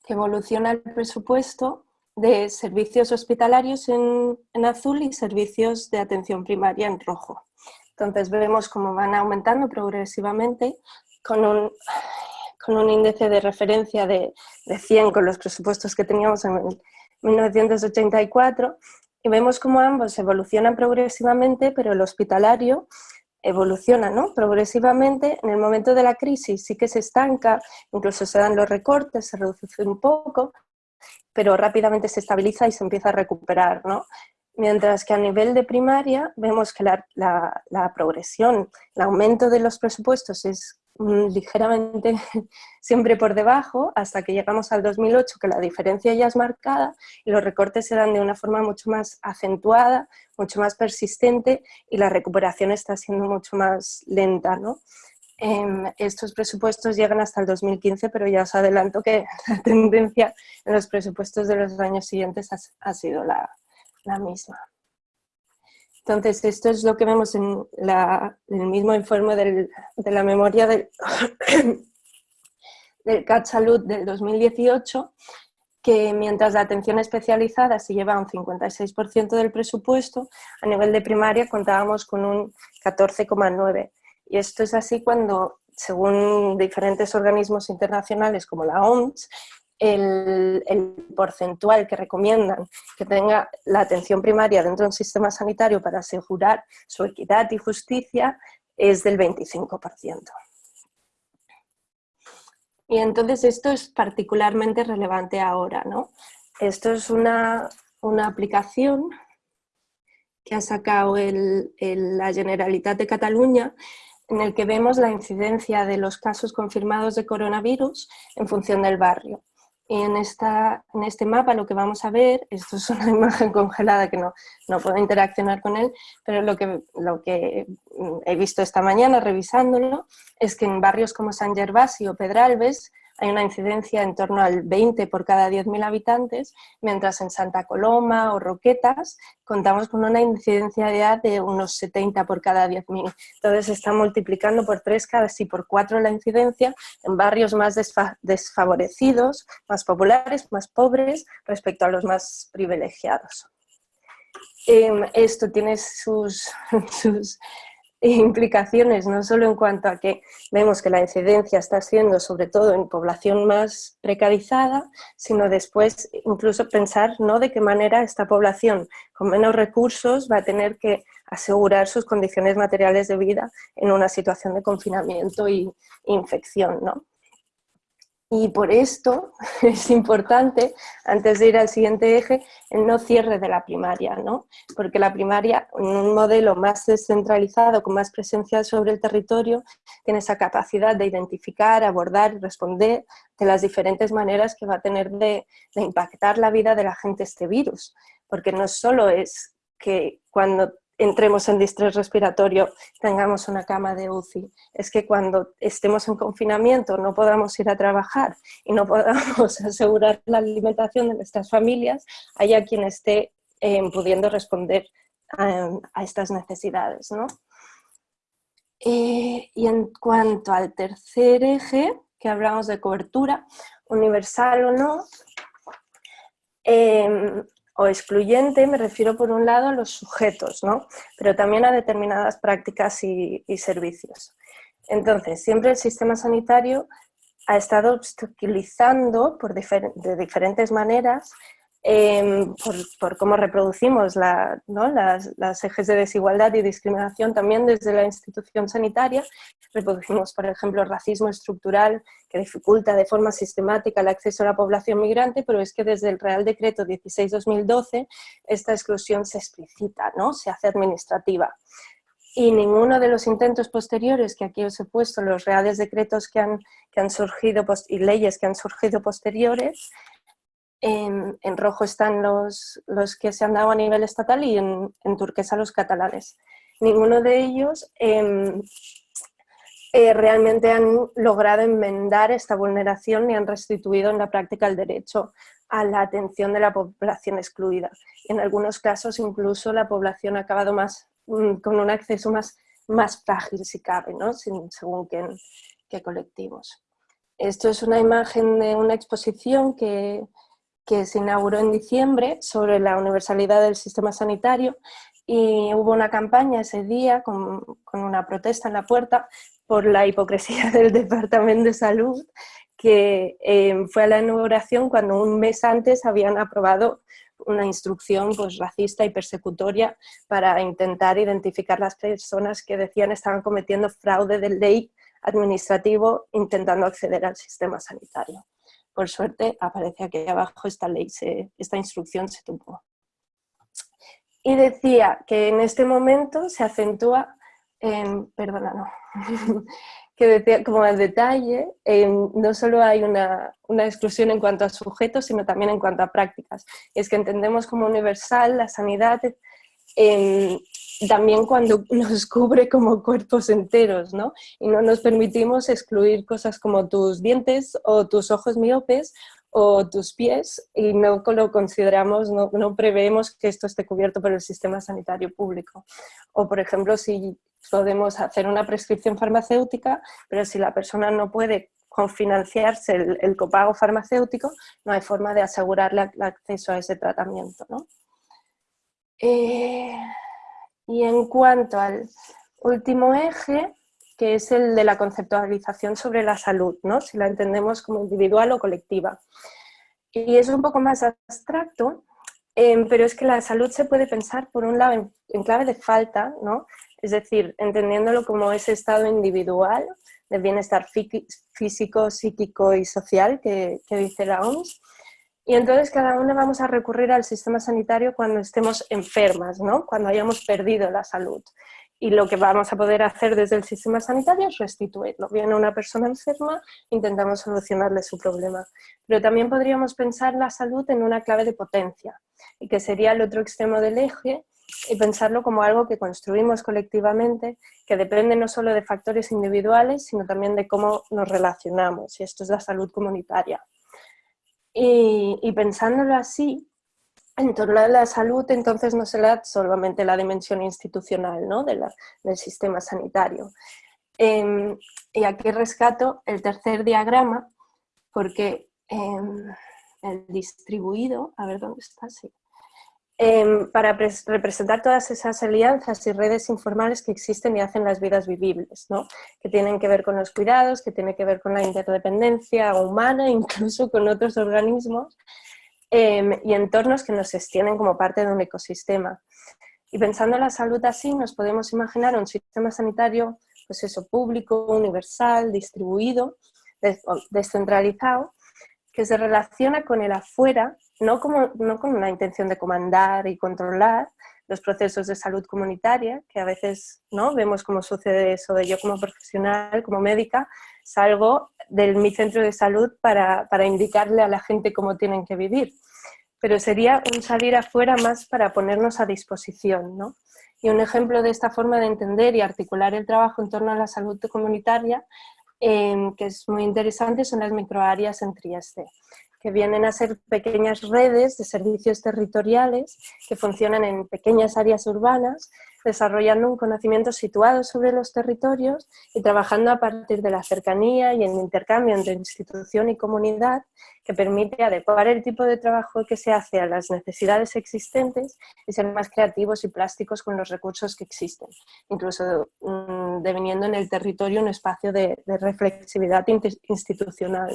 que evoluciona el presupuesto de servicios hospitalarios en, en, azul y servicios de atención primaria en rojo. Entonces vemos cómo van aumentando progresivamente con un con un índice de referencia de, 100 con los presupuestos que teníamos en 1984 y vemos cómo ambos evolucionan progresivamente, pero el hospitalario evoluciona ¿no? progresivamente. En el momento de la crisis sí que se estanca, incluso se dan los recortes, se reduce un poco, pero rápidamente se estabiliza y se empieza a recuperar. ¿no? Mientras que a nivel de primaria vemos que la, la progresión, el aumento de los presupuestos es ligeramente siempre por debajo hasta que llegamos al 2008 que la diferencia ya es marcada y los recortes se dan de una forma mucho más acentuada, mucho más persistente y la recuperación está siendo mucho más lenta. ¿no? Em, estos presupuestos llegan hasta el 2015 pero ya os adelanto que la tendencia en los presupuestos de los años siguientes ha, sido la misma. Entonces, esto es lo que vemos en, el mismo informe de la memoria del, del CAT Salud del 2018, que mientras la atención especializada se lleva un 56% del presupuesto, a nivel de primaria contábamos con un 14,9%. Y esto es así cuando, según diferentes organismos internacionales como la OMS, el, porcentual que recomiendan que tenga la atención primaria dentro de un sistema sanitario para asegurar su equidad y justicia es del 25%. Y entonces esto es particularmente relevante ahora, ¿no? Esto es una, aplicación que ha sacado la Generalitat de Cataluña en el que vemos la incidencia de los casos confirmados de coronavirus en función del barrio. En, esta, en este mapa lo que vamos a ver, esto es una imagen congelada que no, no puedo interaccionar con él, pero lo que, lo que he visto esta mañana revisándolo es que en barrios como San Gervasio o Pedralbes hay una incidencia en torno al 20 por cada 10.000 habitantes, mientras en Santa Coloma o Roquetas contamos con una incidencia de unos 70 por cada 10.000. Entonces se está multiplicando por 3, casi por 4 la incidencia en barrios más desfavorecidos, más populares, más pobres, respecto a los más privilegiados. Em, esto tiene sus implicaciones, no solo en cuanto a que vemos que la incidencia está siendo sobre todo en población más precarizada, sino después incluso pensar ¿no? de qué manera esta población con menos recursos va a tener que asegurar sus condiciones materiales de vida en una situación de confinamiento y infección. ¿no? Y por esto es importante, antes de ir al siguiente eje, el no cierre de la primaria, ¿no? porque la primaria, en un modelo más descentralizado, con más presencia sobre el territorio, tiene esa capacidad de identificar, abordar y responder de las diferentes maneras que va a tener de, de impactar la vida de la gente este virus, porque no solo es que cuando entremos en distrés respiratorio, tengamos una cama de UCI. Es que cuando estemos en confinamiento no podamos ir a trabajar y no podamos asegurar la alimentación de nuestras familias, haya quien esté eh, pudiendo responder a, estas necesidades. Eh, y en cuanto al tercer eje, que hablamos de cobertura, universal o no, em, o excluyente me refiero por un lado a los sujetos, ¿no? pero también a determinadas prácticas y, servicios. Entonces, siempre el sistema sanitario ha estado obstaculizando por de diferentes maneras Em, por, cómo reproducimos las, ejes de desigualdad y discriminación también desde la institución sanitaria. Reproducimos, por ejemplo, racismo estructural que dificulta de forma sistemática el acceso a la población migrante, pero es que desde el Real Decreto 16-2012 esta exclusión se explicita, ¿no? se hace administrativa y ninguno de los intentos posteriores que aquí os he puesto, los reales decretos que han, que han surgido y leyes que han surgido posteriores, en, rojo están los, los, que se han dado a nivel estatal y en, turquesa los catalanes. Ninguno de ellos em, eh, realmente han logrado enmendar esta vulneración ni han restituido en la práctica el derecho a la atención de la población excluida. En algunos casos incluso la población ha acabado más, mm, con un acceso más, más frágil si cabe, ¿no? según qué, qué colectivos. Esto es una imagen de una exposición que, que se inauguró en diciembre sobre la universalidad del sistema sanitario y hubo una campaña ese día con, una protesta en la puerta por la hipocresía del Departamento de Salud que eh, fue a la inauguración cuando un mes antes habían aprobado una instrucción pues, racista y persecutoria para intentar identificar las personas que decían estaban cometiendo fraude de ley administrativo intentando acceder al sistema sanitario por suerte aparece aquí abajo esta ley, esta instrucción se tuvo. Y decía que en este momento se acentúa, en, perdona, no, que decía como al detalle, no solo hay una, una, exclusión en cuanto a sujetos, sino también en cuanto a prácticas. Es que entendemos como universal la sanidad también cuando nos cubre como cuerpos enteros, ¿no? Y no nos permitimos excluir cosas como tus dientes o tus ojos miopes o tus pies y no lo consideramos, no, no preveemos que esto esté cubierto por el sistema sanitario público. O, por ejemplo, si podemos hacer una prescripción farmacéutica, pero si la persona no puede confinanciarse el, copago farmacéutico, no hay forma de asegurarle el acceso a ese tratamiento, ¿no? Eh, y en cuanto al último eje, que es el de la conceptualización sobre la salud, ¿no? si la entendemos como individual o colectiva. Y es un poco más abstracto, em, pero es que la salud se puede pensar por un lado en, clave de falta, ¿no? Es decir, entendiéndolo como ese estado individual de bienestar físico, psíquico y social que, dice la OMS, y entonces cada uno vamos a recurrir al sistema sanitario cuando estemos enfermas, ¿no? cuando hayamos perdido la salud. Y lo que vamos a poder hacer desde el sistema sanitario es restituirlo. Viene una persona enferma, intentamos solucionarle su problema. Pero también podríamos pensar la salud en una clave de potencia, y que sería el otro extremo del eje, y pensarlo como algo que construimos colectivamente, que depende no solo de factores individuales, sino también de cómo nos relacionamos, y esto es la salud comunitaria. Y, pensándolo así, en torno a la salud, entonces no será solamente la dimensión institucional ¿no? de del sistema sanitario. Em, y aquí rescato el tercer diagrama, porque em, el distribuido, a ver dónde está, sí. Em, para representar todas esas alianzas y redes informales que existen y hacen las vidas vivibles, ¿no? que tienen que ver con los cuidados, que tienen que ver con la interdependencia humana, incluso con otros organismos, em, y entornos que nos extienden como parte de un ecosistema. Y pensando en la salud así, nos podemos imaginar un sistema sanitario pues eso, público, universal, distribuido, descentralizado, que se relaciona con el afuera, no, como, no con una intención de comandar y controlar los procesos de salud comunitaria, que a veces ¿no? vemos cómo sucede eso de yo como profesional, como médica, salgo de mi centro de salud para, para indicarle a la gente cómo tienen que vivir. Pero sería un salir afuera más para ponernos a disposición, ¿no? Y un ejemplo de esta forma de entender y articular el trabajo en torno a la salud comunitaria Em, que es muy interesante, son las microáreas en Trieste, que vienen a ser pequeñas redes de servicios territoriales que funcionan en pequeñas áreas urbanas, desarrollando un conocimiento situado sobre los territorios y trabajando a partir de la cercanía y el intercambio entre institución y comunidad que permite adecuar el tipo de trabajo que se hace a las necesidades existentes y ser más creativos y plásticos con los recursos que existen, incluso mm, deviniendo en el territorio un espacio de, reflexividad institucional.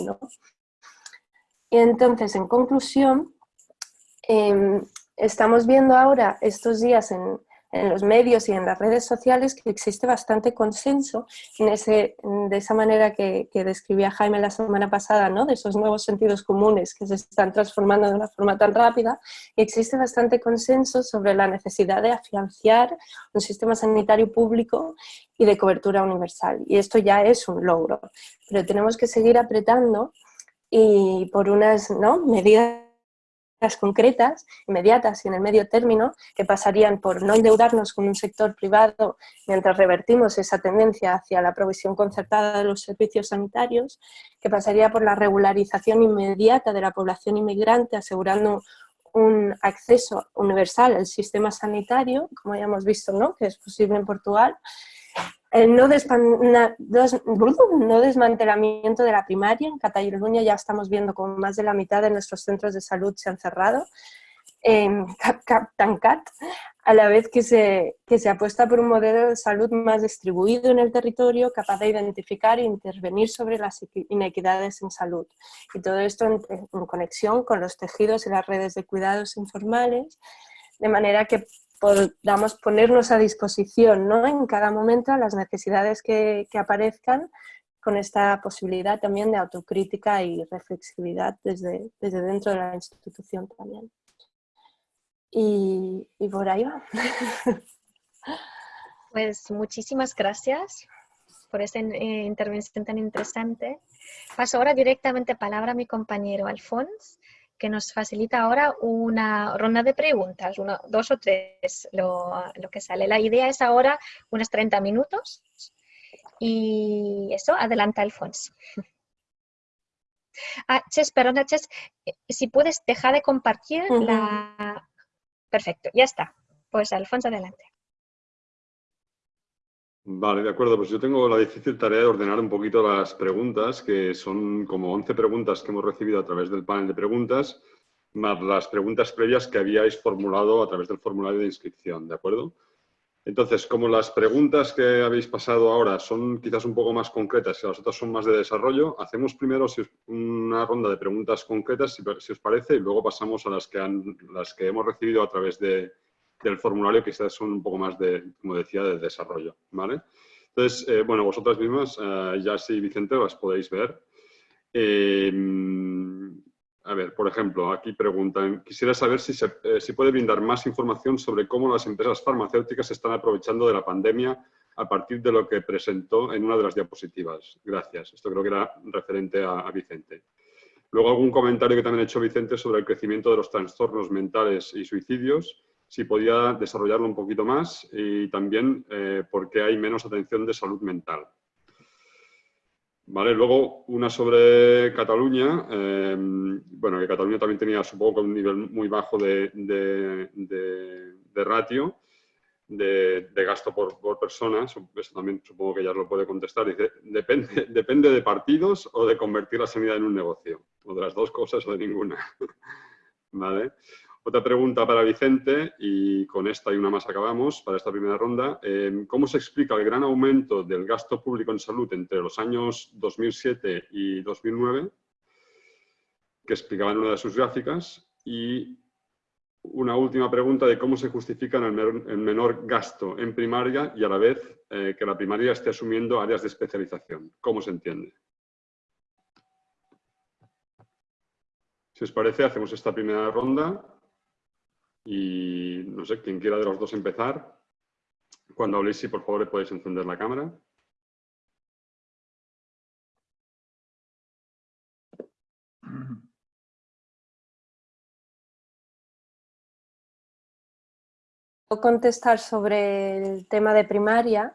Y entonces, en conclusión, em, estamos viendo ahora estos días en, en los medios y en las redes sociales que existe bastante consenso en ese, de esa manera que, que, describía Jaime la semana pasada, ¿no? de esos nuevos sentidos comunes que se están transformando de una forma tan rápida, existe bastante consenso sobre la necesidad de afianzar un sistema sanitario público y de cobertura universal. Y esto ya es un logro, pero tenemos que seguir apretando y por unas ¿no? medidas concretas, inmediatas y en el medio término, que pasarían por no endeudarnos con un sector privado mientras revertimos esa tendencia hacia la provisión concertada de los servicios sanitarios, que pasaría por la regularización inmediata de la población inmigrante, asegurando un acceso universal al sistema sanitario, como ya hemos visto, ¿no? que es posible en Portugal, el no, no, desmantelamiento de la primaria, en Cataluña ya estamos viendo como más de la mitad de nuestros centros de salud se han cerrado, en Cap, Tancat, a la vez que se, que se apuesta por un modelo de salud más distribuido en el territorio, capaz de identificar e intervenir sobre las inequidades en salud. Y todo esto en conexión con los tejidos y las redes de cuidados informales, de manera que podamos ponernos a disposición ¿no? en cada momento a las necesidades que, que, aparezcan con esta posibilidad también de autocrítica y reflexividad desde, desde dentro de la institución también. Y, por ahí va. Pues muchísimas gracias por esta eh, intervención tan interesante. Paso ahora directamente palabra a mi compañero Alfons que nos facilita ahora una ronda de preguntas, uno, dos o tres, lo, que sale. La idea es ahora unos 30 minutos y eso, adelanta Alfonso. Ah, Ches, perdona, Ches, eh, si puedes dejar de compartir la... Perfecto, ya está. Pues Alfonso, adelante. Vale, de acuerdo. Pues yo tengo la difícil tarea de ordenar un poquito las preguntas, que son como 11 preguntas que hemos recibido a través del panel de preguntas, más las preguntas previas que habíais formulado a través del formulario de inscripción, ¿de acuerdo? Entonces, como las preguntas que habéis pasado ahora son quizás un poco más concretas y las otras son más de desarrollo, hacemos primero una ronda de preguntas concretas, si, os parece, y luego pasamos a las que, han, las que hemos recibido a través de, del formulario, quizás son un poco más de, como decía, de desarrollo, ¿vale? Entonces, eh, bueno, vosotras mismas, eh, ya sí, Vicente, las podéis ver. Eh, a ver, por ejemplo, aquí preguntan, quisiera saber si se si puede brindar más información sobre cómo las empresas farmacéuticas se están aprovechando de la pandemia a partir de lo que presentó en una de las diapositivas. Gracias. Esto creo que era referente a Vicente. Luego algún comentario que también ha hecho Vicente sobre el crecimiento de los trastornos mentales y suicidios si podía desarrollarlo un poquito más y también eh, por qué hay menos atención de salud mental. Vale, luego una sobre Cataluña. Eh, bueno, que Cataluña también tenía, supongo, un nivel muy bajo de, ratio, de, gasto por, por persona. Eso también supongo que ya lo puede contestar. Dice, depende, depende de partidos o de convertir la sanidad en un negocio. O de las dos cosas o de ninguna. ¿Vale? Otra pregunta para Vicente, y con esta y una más acabamos para esta primera ronda. Em, ¿Cómo se explica el gran aumento del gasto público en salud entre los años 2007 y 2009, que explicaba en una de sus gráficas? Y una última pregunta de cómo se justifica el menor, gasto en primaria y a la vez eh, que la primaria esté asumiendo áreas de especialización. ¿Cómo se entiende? Si os parece, hacemos esta primera ronda y no sé, quien quiera de los dos empezar. Cuando habléis, si por favor podéis encender la cámara. contestar sobre el tema de primaria,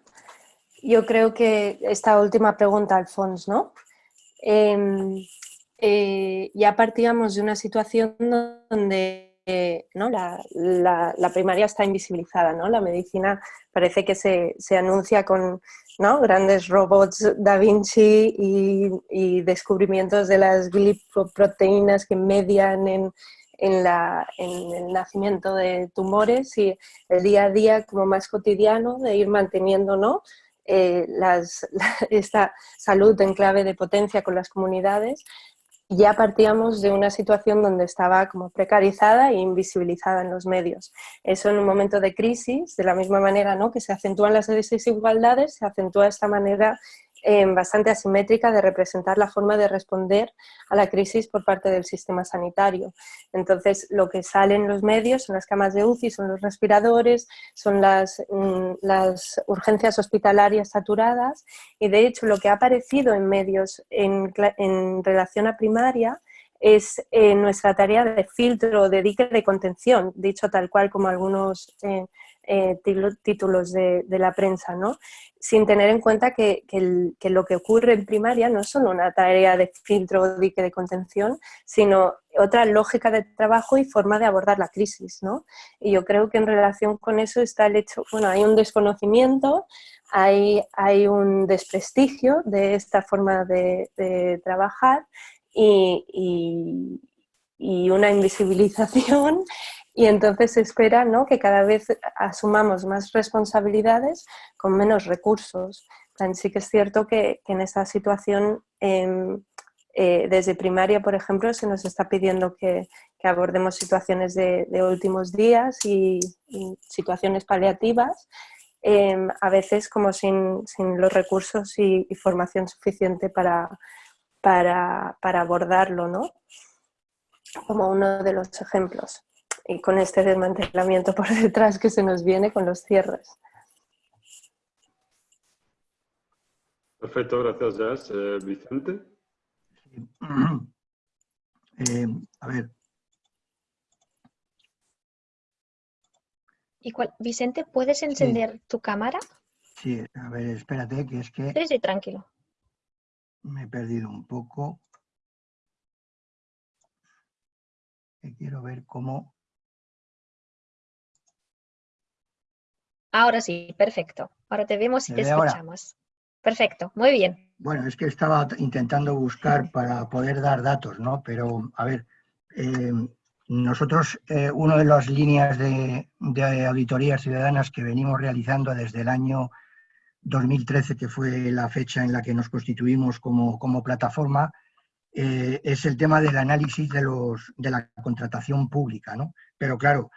yo creo que esta última pregunta, Alfons, ¿no? Em, eh, ya partíamos de una situación donde ¿no? La, primaria está invisibilizada, ¿no? La medicina parece que se, anuncia con ¿no? grandes robots Da Vinci y, descubrimientos de las glicoproteínas que median en, la, en, el nacimiento de tumores y el día a día como más cotidiano de ir manteniendo ¿no? Eh, esta salud en clave de potencia con las comunidades ya partíamos de una situación donde estaba como precarizada e invisibilizada en los medios. Eso en un momento de crisis, de la misma manera ¿no? que se acentúan las desigualdades, se acentúa esta manera bastante asimétrica de representar la forma de responder a la crisis por parte del sistema sanitario. Entonces, lo que sale en los medios son las camas de UCI, son los respiradores, son las, mm, urgencias hospitalarias saturadas y de hecho lo que ha aparecido en medios en, en relación a primaria es eh, nuestra tarea de filtro, de dique de contención, dicho tal cual como algunos eh, eh, títulos de, la prensa, ¿no? sin tener en cuenta que, lo que ocurre en primaria no es solo una tarea de filtro o dique de contención, sino otra lógica de trabajo y forma de abordar la crisis. ¿no? Y yo creo que en relación con eso está el hecho, bueno, hay un desconocimiento, hay, hay un desprestigio de esta forma de, trabajar y, y una invisibilización y entonces se espera ¿no? que cada vez asumamos más responsabilidades con menos recursos. Sí que es cierto que, en esta situación, em, eh, desde primaria, por ejemplo, se nos está pidiendo que, abordemos situaciones de, últimos días y, situaciones paliativas, em, a veces como sin, los recursos y, formación suficiente para, para, para abordarlo, ¿no? como uno de los ejemplos y con este desmantelamiento por detrás que se nos viene con los cierres. Perfecto, gracias Jazz. Eh, Vicente. Eh, a ver. ¿Y Vicente, ¿puedes encender tu cámara? Sí, a ver, espérate, que es que... Sí, sí, tranquilo. Me he perdido un poco. quiero ver cómo... Ahora sí, perfecto. Ahora te vemos y te escuchamos. Perfecto, muy bien. Bueno, es que estaba intentando buscar para poder dar datos, ¿no? Pero, a ver, eh, nosotros, eh, una de las líneas de, auditorías ciudadanas que venimos realizando desde el año 2013, que fue la fecha en la que nos constituimos como, plataforma, eh, es el tema del análisis de, los, de la contratación pública, ¿no? Pero claro,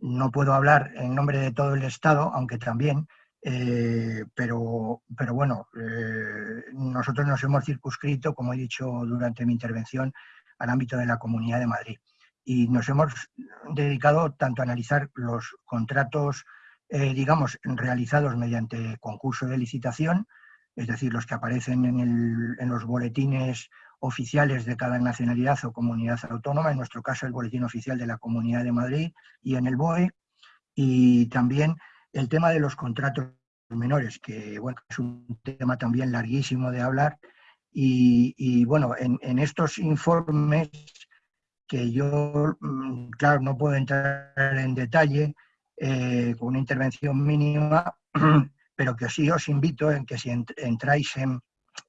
no puedo hablar en nombre de todo el Estado, aunque también, eh, pero, pero bueno, eh, nosotros nos hemos circunscrito, como he dicho durante mi intervención, al ámbito de la Comunidad de Madrid. Y nos hemos dedicado tanto a analizar los contratos, eh, digamos, realizados mediante concurso de licitación, es decir, los que aparecen en, en los boletines oficiales de cada nacionalidad o comunidad autónoma, en nuestro caso el Boletín Oficial de la Comunidad de Madrid y en el BOE, y también el tema de los contratos menores, que bueno, es un tema también larguísimo de hablar, y, bueno, en, estos informes que yo, mm, claro, no puedo entrar en detalle eh, con una intervención mínima, pero que sí os invito en que si entráis en,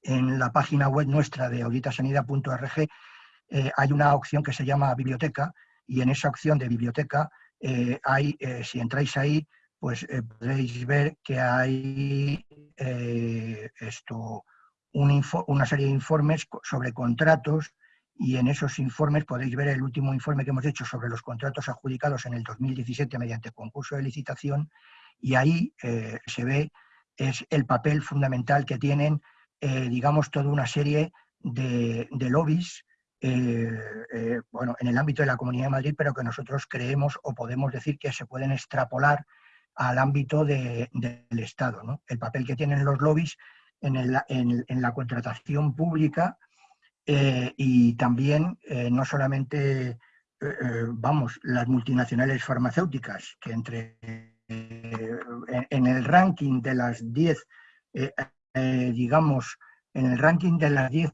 en la página web nuestra de auditasanidad.org eh, hay una opción que se llama biblioteca y en esa opción de biblioteca hay, si entráis ahí, pues podréis ver que hay esto, una serie de informes sobre contratos y en esos informes podéis ver el último informe que hemos hecho sobre los contratos adjudicados en el 2017 mediante concurso de licitación y ahí eh, se ve es el papel fundamental que tienen, eh, digamos, toda una serie de, lobbies eh, bueno, en el ámbito de la Comunidad de Madrid, pero que nosotros creemos o podemos decir que se pueden extrapolar al ámbito del Estado. ¿no? El papel que tienen los lobbies en, en la contratación pública eh, y también eh, no solamente, eh, vamos, las multinacionales farmacéuticas, que entre en, el ranking de las 10, digamos, en el ranking de las 10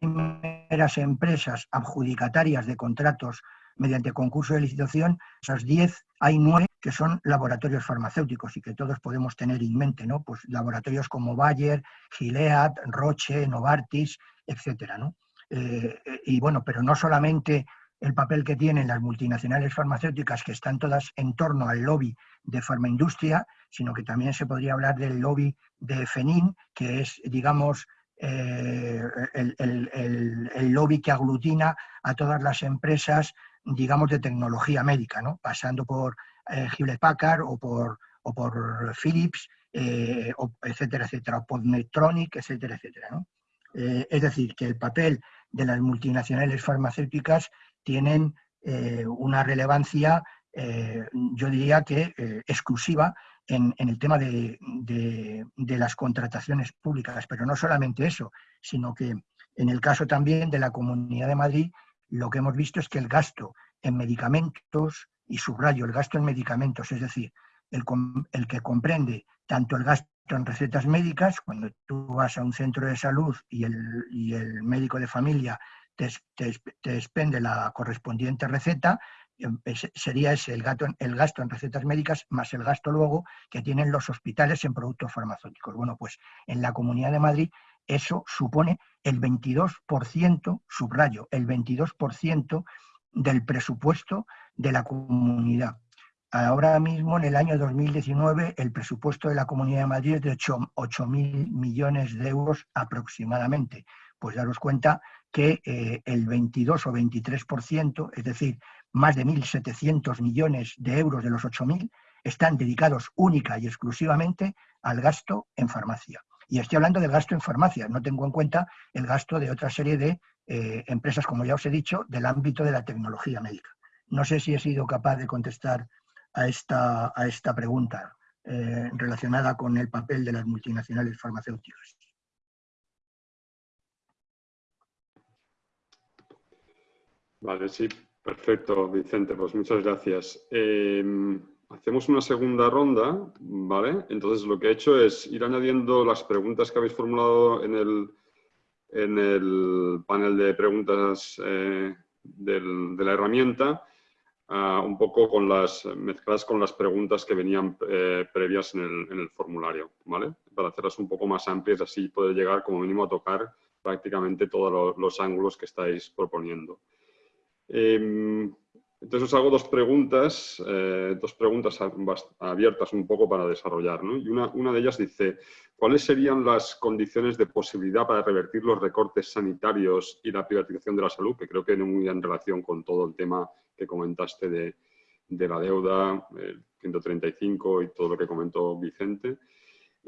primeras empresas adjudicatarias de contratos mediante concurso de licitación, esas 10 hay 9 que son laboratorios farmacéuticos y que todos podemos tener en mente, ¿no? Pues laboratorios como Bayer, Gilead, Roche, Novartis, etcétera, ¿no? Eh, y bueno, pero no solamente el papel que tienen las multinacionales farmacéuticas que están todas en torno al lobby de farmaindustria, sino que también se podría hablar del lobby de FENIN, que es, digamos, eh, el, lobby que aglutina a todas las empresas, digamos, de tecnología médica, ¿no? pasando por eh, Hewlett Packard o por, o por Philips, etcétera, etcétera, o por Medtronic, etcétera, etcétera. ¿no? es decir, que el papel de las multinacionales farmacéuticas tienen eh, una relevancia, eh, yo diría que eh, exclusiva en, el tema de, las contrataciones públicas. Pero no solamente eso, sino que en el caso también de la Comunidad de Madrid, lo que hemos visto es que el gasto en medicamentos, y subrayo el gasto en medicamentos, es decir, el, el que comprende tanto el gasto en recetas médicas, cuando tú vas a un centro de salud y el, médico de familia te, expende la correspondiente receta, em, sería ese el, gasto, el gasto en recetas médicas más el gasto luego que tienen los hospitales en productos farmacéuticos. Bueno, pues en la Comunidad de Madrid eso supone el 22%, subrayo, el 22% del presupuesto de la comunidad. Ahora mismo, en el año 2019, el presupuesto de la Comunidad de Madrid es de 8.000 millones de euros aproximadamente. Pues daros cuenta que eh, el 22 o 23%, es decir, más de 1.700 millones de euros de los 8.000, están dedicados única y exclusivamente al gasto en farmacia. Y estoy hablando del gasto en farmacia, no tengo en cuenta el gasto de otra serie de eh, empresas, como ya os he dicho, del ámbito de la tecnología médica. No sé si he sido capaz de contestar a esta, a esta pregunta eh, relacionada con el papel de las multinacionales farmacéuticas. Vale, sí, perfecto, Vicente, pues muchas gracias. Em, hacemos una segunda ronda, ¿vale? Entonces lo que he hecho es ir añadiendo las preguntas que habéis formulado en el, en el panel de preguntas eh, de la herramienta Ah, un poco con las, mezcladas con las preguntas que venían eh, previas en el, en el, formulario, ¿vale? Para hacerlas un poco más amplias, así poder llegar como mínimo a tocar prácticamente todos los ángulos que estáis proponiendo. Em, entonces os hago dos preguntas, eh, dos preguntas abiertas un poco para desarrollar. ¿no? Y una, de ellas dice, ¿cuáles serían las condiciones de posibilidad para revertir los recortes sanitarios y la privatización de la salud? Que creo que no muy en relación con todo el tema que comentaste de, de la deuda, el 135 y todo lo que comentó Vicente.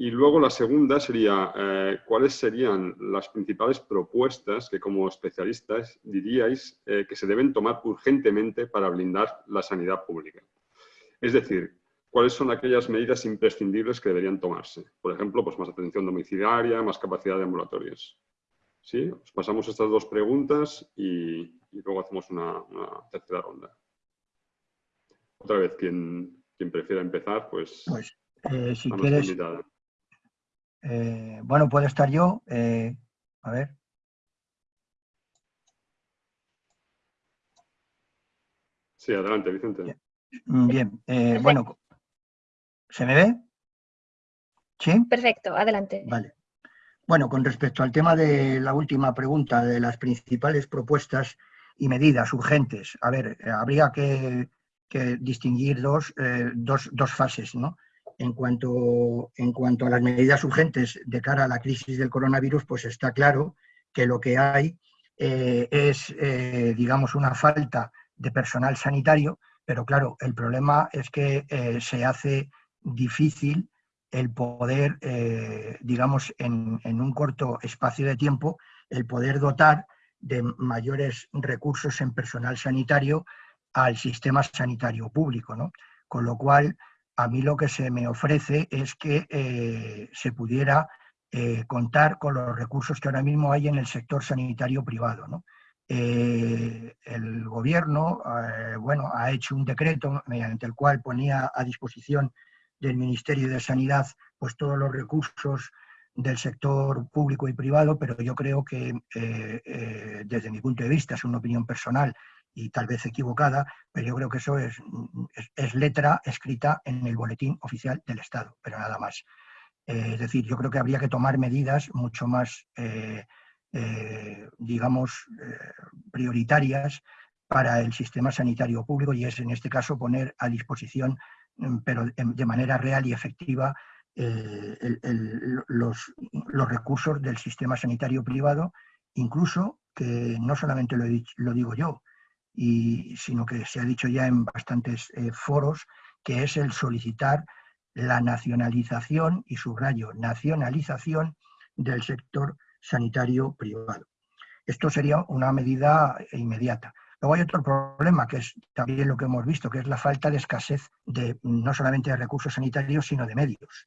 Y luego la segunda sería, eh, ¿cuáles serían las principales propuestas que como especialistas diríais eh, que se deben tomar urgentemente para blindar la sanidad pública? Es decir, ¿cuáles son aquellas medidas imprescindibles que deberían tomarse? Por ejemplo, pues más atención domiciliaria, más capacidad de ambulatorios. ¿Sí? Os pasamos estas dos preguntas y, luego hacemos una, tercera ronda. Otra vez, quien, quien prefiera empezar, pues... Pues, eh, si quieres... Eh, bueno, puedo estar yo. Eh, a ver. Sí, adelante, Vicente. Bien, eh, bueno, ¿se me ve? ¿Sí? Perfecto, adelante. Vale. Bueno, con respecto al tema de la última pregunta, de las principales propuestas y medidas urgentes. A ver, habría que, distinguir dos, dos, dos, fases, ¿no? En cuanto, en cuanto a las medidas urgentes de cara a la crisis del coronavirus, pues está claro que lo que hay es, digamos, una falta de personal sanitario, pero claro, el problema es que se hace difícil el poder, eh, digamos, en, un corto espacio de tiempo, el poder dotar de mayores recursos en personal sanitario al sistema sanitario público. ¿no? Con lo cual, a mí lo que se me ofrece es que eh, se pudiera eh, contar con los recursos que ahora mismo hay en el sector sanitario privado. ¿no? el gobierno bueno, ha hecho un decreto mediante el cual ponía a disposición del Ministerio de Sanidad pues todos los recursos del sector público y privado, pero yo creo que eh, eh, desde mi punto de vista, es una opinión personal y tal vez equivocada, pero yo creo que eso es, es, letra escrita en el boletín oficial del Estado, pero nada más. Eh, es decir, yo creo que habría que tomar medidas mucho más, digamos, prioritarias para el sistema sanitario público y es en este caso poner a disposición Mm, pero de manera real y efectiva eh, los, recursos del sistema sanitario privado, incluso que no solamente lo, digo yo, y, sino que se ha dicho ya en bastantes eh, foros, que es el solicitar la nacionalización, y subrayo, nacionalización del sector sanitario privado. Esto sería una medida inmediata. Luego hay otro problema, que es también lo que hemos visto, que es la falta de escasez de no solamente de recursos sanitarios, sino de medios.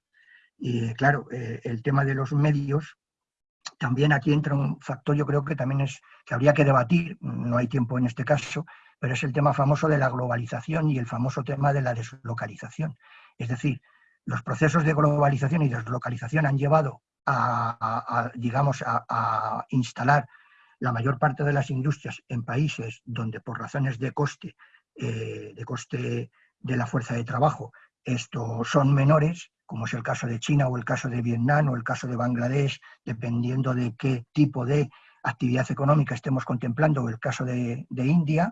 Y claro, eh, el tema de los medios, también aquí entra un factor, yo creo que también es que habría que debatir, no hay tiempo en este caso, pero es el tema famoso de la globalización y el famoso tema de la deslocalización. Es decir, los procesos de globalización y deslocalización han llevado a, digamos, a instalar la mayor parte de las industrias en países donde por razones de coste, eh, de coste de la fuerza de trabajo, esto son menores, como es el caso de China o el caso de Vietnam o el caso de Bangladesh, dependiendo de qué tipo de actividad económica estemos contemplando, o el caso de, India,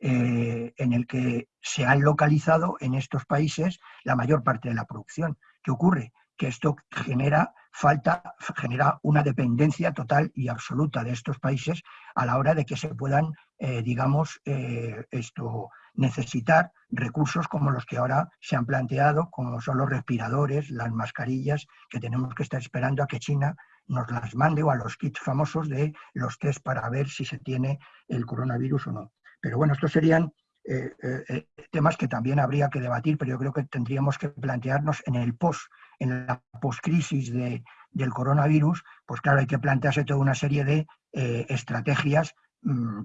eh, en el que se han localizado en estos países la mayor parte de la producción. ¿Qué ocurre? Que esto genera falta, genera una dependencia total y absoluta de estos países a la hora de que se puedan, eh, digamos, eh, esto, necesitar recursos como los que ahora se han planteado, como son los respiradores, las mascarillas, que tenemos que estar esperando a que China nos las mande o a los kits famosos de los test para ver si se tiene el coronavirus o no. Pero bueno, estos serían eh, temas que también habría que debatir, pero yo creo que tendríamos que plantearnos en el post en la poscrisis de, del coronavirus, pues claro, hay que plantearse toda una serie de eh, estrategias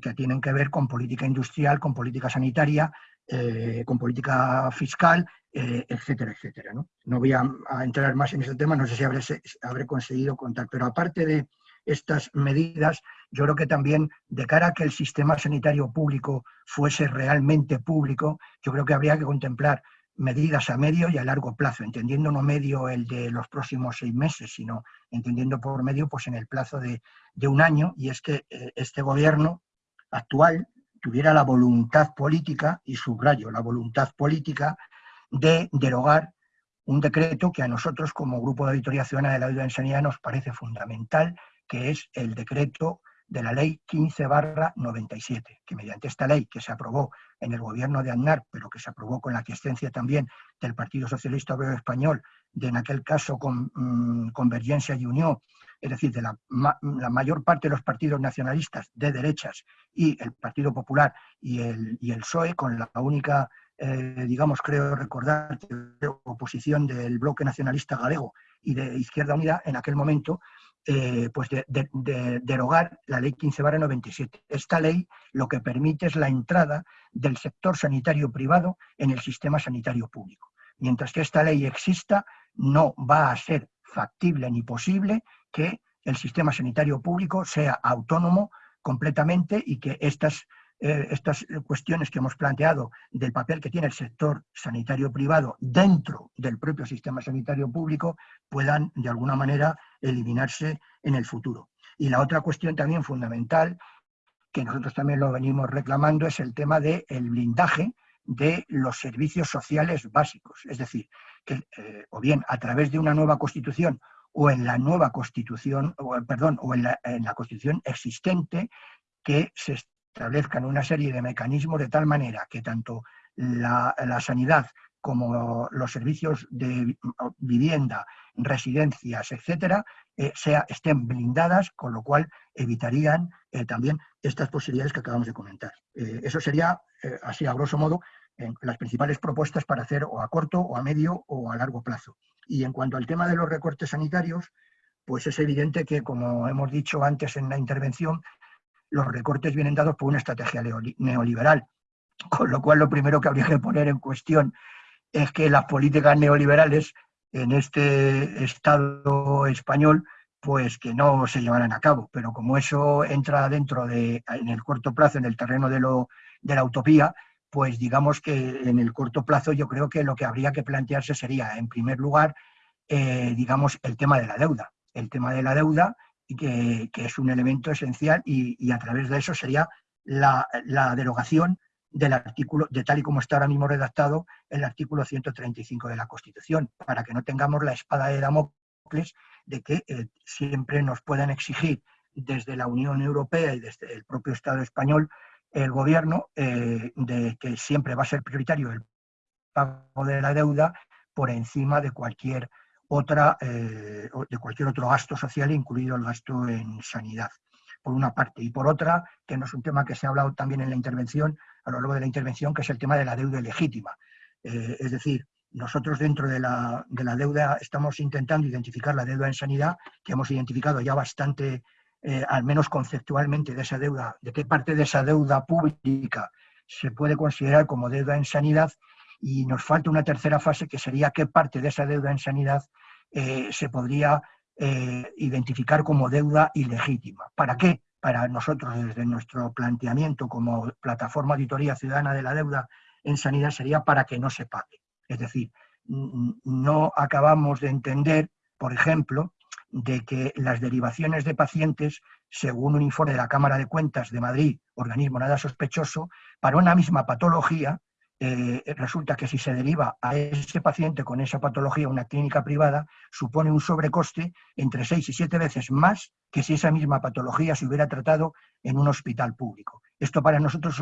que tienen que ver con política industrial, con política sanitaria, eh, con política fiscal, eh, etcétera, etcétera. ¿no? no voy a, entrar más en ese tema, no sé si habré, habré conseguido contar, pero aparte de estas medidas, yo creo que también de cara a que el sistema sanitario público fuese realmente público, yo creo que habría que contemplar medidas a medio y a largo plazo, entendiendo no medio el de los próximos seis meses, sino entendiendo por medio pues en el plazo de, un año, y es que eh, este gobierno actual tuviera la voluntad política, y subrayo, la voluntad política de derogar un decreto que a nosotros como Grupo de Auditoría Ciudadana de la Deuda en Sanidad nos parece fundamental, que es el decreto de la Ley 15 barra 97, que mediante esta ley que se aprobó en el gobierno de Aznar, pero que se aprobó con la aquiescencia también del Partido Socialista Obrero Español, de en aquel caso con mm, Convergencia y Unión, es decir, de la, mayor parte de los partidos nacionalistas de derechas y el Partido Popular y el, y el PSOE, con la única, eh, digamos, creo recordar, oposición del bloque nacionalista galego y de Izquierda Unida en aquel momento, eh, pues de, derogar la ley 15 97. Esta ley lo que permite es la entrada del sector sanitario privado en el sistema sanitario público. Mientras que esta ley exista, no va a ser factible ni posible que el sistema sanitario público sea autónomo completamente y que estas eh, estas cuestiones que hemos planteado del papel que tiene el sector sanitario privado dentro del propio sistema sanitario público puedan de alguna manera eliminarse en el futuro. Y la otra cuestión también fundamental que nosotros también lo venimos reclamando, es el tema del blindaje de los servicios sociales básicos. Es decir, que eh, o bien a través de una nueva constitución o en la nueva constitución, o, perdón, o en la, en la constitución existente, que se establezcan una serie de mecanismos de tal manera que tanto la, sanidad como los servicios de vivienda, residencias, etcétera, eh, estén blindadas, con lo cual evitarían eh, también estas posibilidades que acabamos de comentar. Eh, eso sería, así a grosso modo, las principales propuestas para hacer o a corto, o a medio, o a largo plazo. Y en cuanto al tema de los recortes sanitarios, pues es evidente que, como hemos dicho antes en la intervención, los recortes vienen dados por una estrategia neoliberal, con lo cual lo primero que habría que poner en cuestión es que las políticas neoliberales en este Estado español pues que no se llevarán a cabo. Pero como eso entra dentro de, en el corto plazo, en el terreno de, lo, de la utopía, pues digamos que en el corto plazo yo creo que lo que habría que plantearse sería, en primer lugar, eh, digamos, el tema de la deuda. El tema de la deuda, que, es un elemento esencial y, a través de eso sería la, la derogación del artículo, de tal y como está ahora mismo redactado el artículo 135 de la Constitución, para que no tengamos la espada de Damocles de que eh, siempre nos puedan exigir desde la Unión Europea y desde el propio Estado español el gobierno eh, de que siempre va a ser prioritario el pago de la deuda por encima de cualquier otra eh, de cualquier otro gasto social, incluido el gasto en sanidad, por una parte. Y por otra, que no es un tema que se ha hablado también en la intervención, a lo largo de la intervención, que es el tema de la deuda ilegítima. Eh, es decir, nosotros dentro de la, deuda estamos intentando identificar la deuda en sanidad, que hemos identificado ya bastante, eh, al menos conceptualmente, de esa deuda, de qué parte de esa deuda pública se puede considerar como deuda en sanidad, y nos falta una tercera fase que sería qué parte de esa deuda en sanidad eh, se podría identificar como deuda ilegítima. ¿Para qué? para nosotros desde nuestro planteamiento como plataforma auditoría ciudadana de la deuda en sanidad sería para que no se pague. Es decir, no acabamos de entender, por ejemplo, de que las derivaciones de pacientes, según un informe de la Cámara de Cuentas de Madrid, organismo nada sospechoso, para una misma patología, eh, resulta que si se deriva a ese paciente con esa patología a una clínica privada, supone un sobrecoste entre seis y siete veces más que si esa misma patología se hubiera tratado en un hospital público. Esto para nosotros es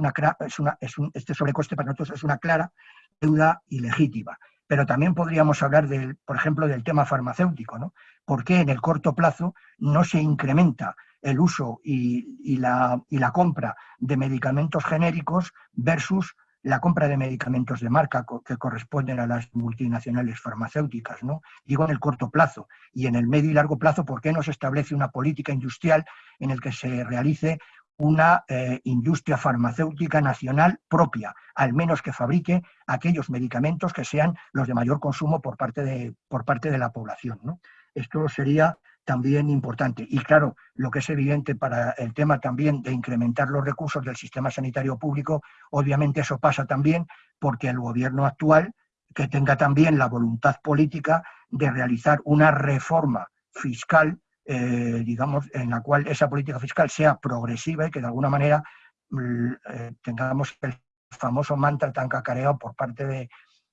una, es un, este sobrecoste para nosotros es una clara deuda ilegítima. Pero también podríamos hablar, del, por ejemplo, del tema farmacéutico. ¿no? ¿Por qué en el corto plazo no se incrementa el uso y, la, y la compra de medicamentos genéricos versus la compra de medicamentos de marca que corresponden a las multinacionales farmacéuticas, ¿no? Digo en el corto plazo y en el medio y largo plazo, ¿por qué no se establece una política industrial en el que se realice una eh, industria farmacéutica nacional propia, al menos que fabrique aquellos medicamentos que sean los de mayor consumo por parte de, por parte de la población. ¿no? Esto sería también importante. Y claro, lo que es evidente para el tema también de incrementar los recursos del sistema sanitario público, obviamente eso pasa también porque el gobierno actual que tenga también la voluntad política de realizar una reforma fiscal, eh, digamos, en la cual esa política fiscal sea progresiva y que de alguna manera mm, eh, tengamos el famoso mantra tan cacareado por parte de,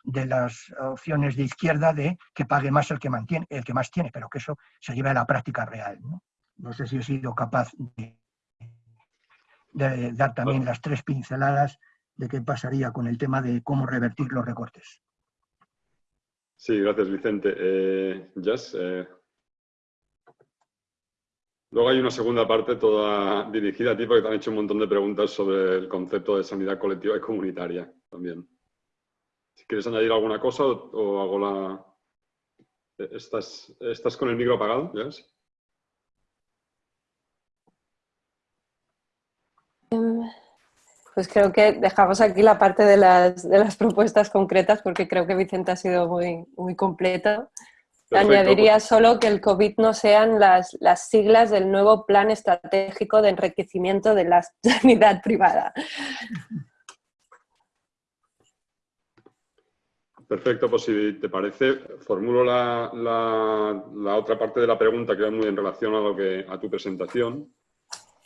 de las opciones de izquierda de que pague más el que, mantiene, el que más tiene, pero que eso se lleve a la práctica real. No, sé si he sido capaz de, dar también las tres pinceladas de qué pasaría con el tema de cómo revertir los recortes. Sí, gracias Vicente. Eh, eh, Luego hay una segunda parte toda dirigida a ti porque te han hecho un montón de preguntas sobre el concepto de sanidad colectiva y comunitaria también. Si quieres añadir alguna cosa o, hago la... ¿Estás, ¿Estás, con el micro apagado? Em, pues creo que dejamos aquí la parte de las, de las, propuestas concretas porque creo que Vicente ha sido muy, muy completo. Añadiría pues solo que el COVID no sean las, las, siglas del nuevo Plan Estratégico de Enriquecimiento de la Sanidad Privada. Perfecto, pues si te parece, formulo la, la, otra parte de la pregunta que va muy en relación a, lo que, a tu presentación.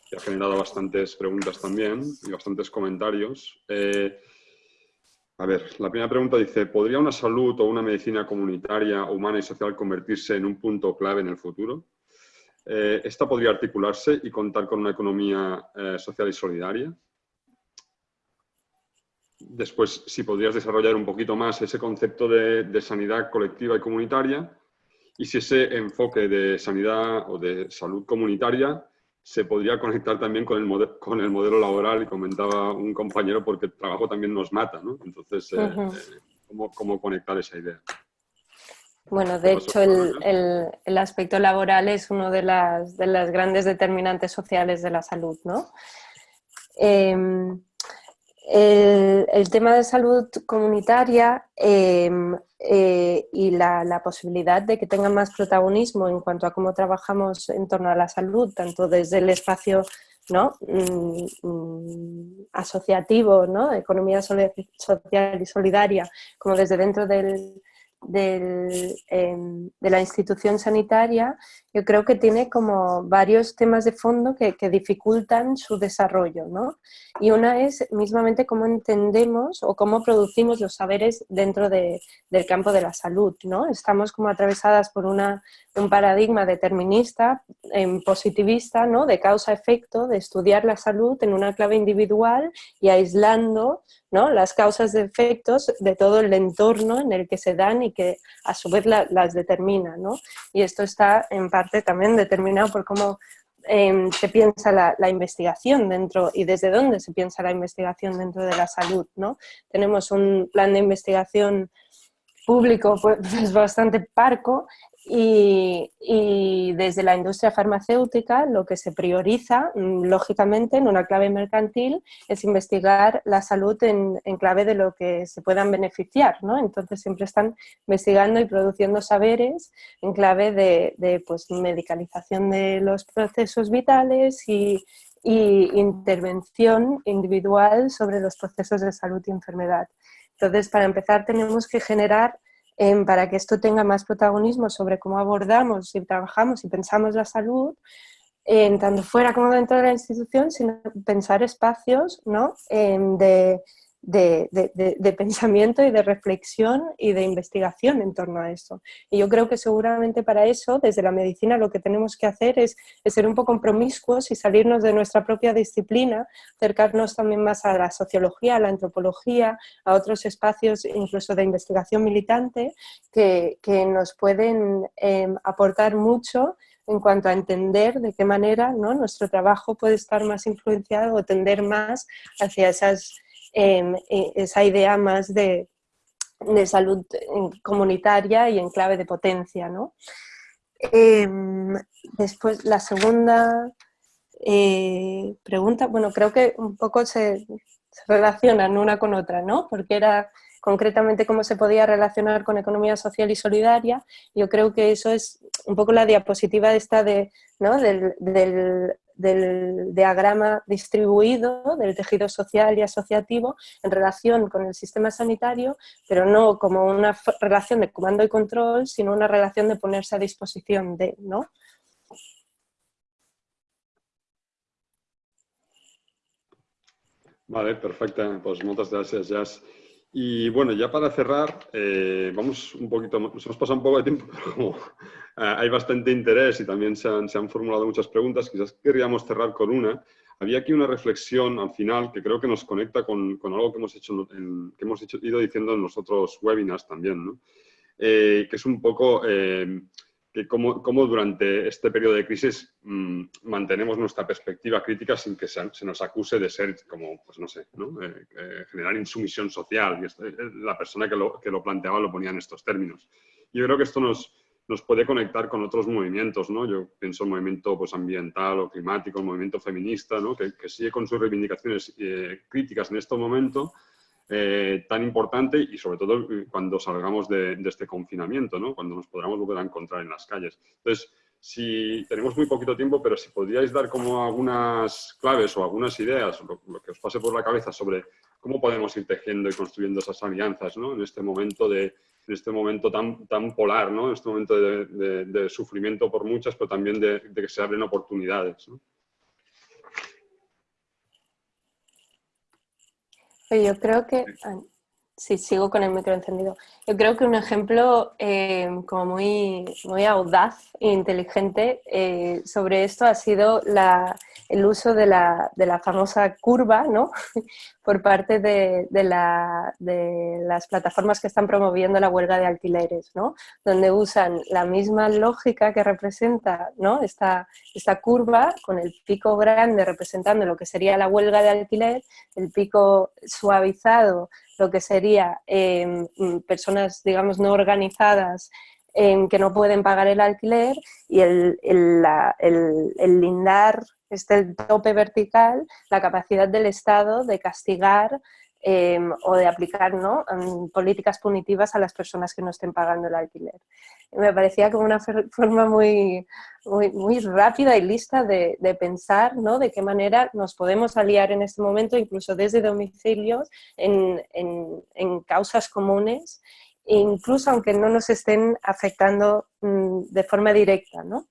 que ha generado bastantes preguntas también y bastantes comentarios. Eh, a ver, la primera pregunta dice, ¿podría una salud o una medicina comunitaria, humana y social convertirse en un punto clave en el futuro? Eh, esta podría articularse y contar con una economía eh, social y solidaria. Después, si podrías desarrollar un poquito más ese concepto de, sanidad colectiva y comunitaria y si ese enfoque de sanidad o de salud comunitaria se podría conectar también con el, con el modelo laboral y comentaba un compañero porque el trabajo también nos mata, ¿no? Entonces, eh, eh, ¿cómo, conectar esa idea? Bueno, de hecho el, aspecto laboral es uno de las, de las grandes determinantes sociales de la salud, ¿no? Em, el, tema de salud comunitaria em, eh, y la, posibilidad de que tengan más protagonismo en cuanto a cómo trabajamos en torno a la salud, tanto desde el espacio ¿no? Mm, mm, asociativo, ¿no? economía social y solidaria, como desde dentro del, Em, de la institución sanitaria, yo creo que tiene como varios temas de fondo que, dificultan su desarrollo. ¿no? Y una es mismamente cómo entendemos o cómo producimos los saberes dentro del campo de la salud. ¿no? Estamos como atravesadas por una, un paradigma determinista, em, positivista, ¿no? de causa-efecto, de estudiar la salud en una clave individual y aislando ¿no? las causas de efectos de todo el entorno en el que se dan y que a su vez las determina. Y esto está en parte también determinado por cómo em, se piensa la, investigación dentro y desde dónde se piensa la investigación dentro de la salud. ¿no? Tenemos un plan de investigación público pues, bastante parco y, desde la industria farmacéutica lo que se prioriza, mm, lógicamente, en una clave mercantil, es investigar la salud en, clave de lo que se puedan beneficiar. ¿no? Entonces siempre están investigando y produciendo saberes en clave de, pues, medicalización de los procesos vitales y, y intervención individual sobre los procesos de salud y enfermedad. Entonces, para empezar, tenemos que generar para que esto tenga más protagonismo sobre cómo abordamos y trabajamos y pensamos la salud, tanto fuera como dentro de la institución, sino pensar espacios ¿no? de, de, pensamiento y de reflexión y de investigación en torno a eso. Y yo creo que seguramente para eso, desde la medicina, lo que tenemos que hacer es, ser un poco promiscuos y salirnos de nuestra propia disciplina, acercarnos también más a la sociología, a la antropología, a otros espacios incluso de investigación militante que, nos pueden em, aportar mucho en cuanto a entender de qué manera ¿no? nuestro trabajo puede estar más influenciado o tender más hacia esas esa idea más de, salud comunitaria y en clave de potencia. ¿no? Em, después, la segunda eh, pregunta, bueno, creo que un poco se, relacionan una con otra, ¿no? Porque era concretamente cómo se podía relacionar con economía social y solidaria. Yo creo que eso es un poco la diapositiva esta de, ¿no? del diagrama distribuido del tejido social y asociativo en relación con el sistema sanitario, pero no como una relación de comando y control, sino una relación de ponerse a disposición de, ¿no? Vale, perfecto. Pues muchas gracias, Jazz. Y bueno, ya para cerrar, eh, vamos un poquito, nos hemos pasado un poco de tiempo, pero como eh, hay bastante interés y también se han, se han, formulado muchas preguntas, quizás querríamos cerrar con una. Había aquí una reflexión al final que creo que nos conecta con, con algo que hemos, hecho que hemos ido diciendo en los otros webinars también, ¿no? Eh, que es un poco que cómo, durante este periodo de crisis mm, mantenemos nuestra perspectiva crítica sin que se, nos acuse de ser como, pues no sé, ¿no? Eh, eh, generar insumisión social. Y eh, la persona que lo, que lo, planteaba lo ponía en estos términos. Yo creo que esto nos, nos puede conectar con otros movimientos, ¿no? Yo pienso el movimiento pues, ambiental o climático, el movimiento feminista, ¿no? que, que sigue con sus reivindicaciones críticas en este momento, eh, tan importante y sobre todo eh, cuando salgamos de, este confinamiento, ¿no? cuando nos podamos volver a encontrar en las calles. Entonces, si tenemos muy poquito tiempo, pero si podríais dar como algunas claves o algunas ideas, lo, que os pase por la cabeza sobre cómo podemos ir tejiendo y construyendo esas alianzas ¿no? en este momento de en este momento tan, tan polar, ¿no? en este momento de, sufrimiento por muchas, pero también de, que se abren oportunidades. Yo creo que... Ah, sí, sigo con el micro encendido. Yo creo que un ejemplo eh, como muy, muy audaz e inteligente eh, sobre esto ha sido la, el uso de la, de la famosa curva ¿no? Por parte de, de, la, de, las plataformas que están promoviendo la huelga de alquileres, ¿no? donde usan la misma lógica que representa esta, curva con el pico grande representando lo que sería la huelga de alquiler, el pico suavizado lo que sería eh, personas, digamos, no organizadas en que no pueden pagar el alquiler y el, lindar, este el tope vertical, la capacidad del Estado de castigar em, o de aplicar ¿no? políticas punitivas a las personas que no estén pagando el alquiler. me parecía como una forma muy, muy, muy rápida y lista de, de, pensar ¿no? de qué manera nos podemos aliar en este momento, incluso desde domicilios, en, en, en causas comunes incluso aunque no nos estén afectando mm, de forma directa, ¿no?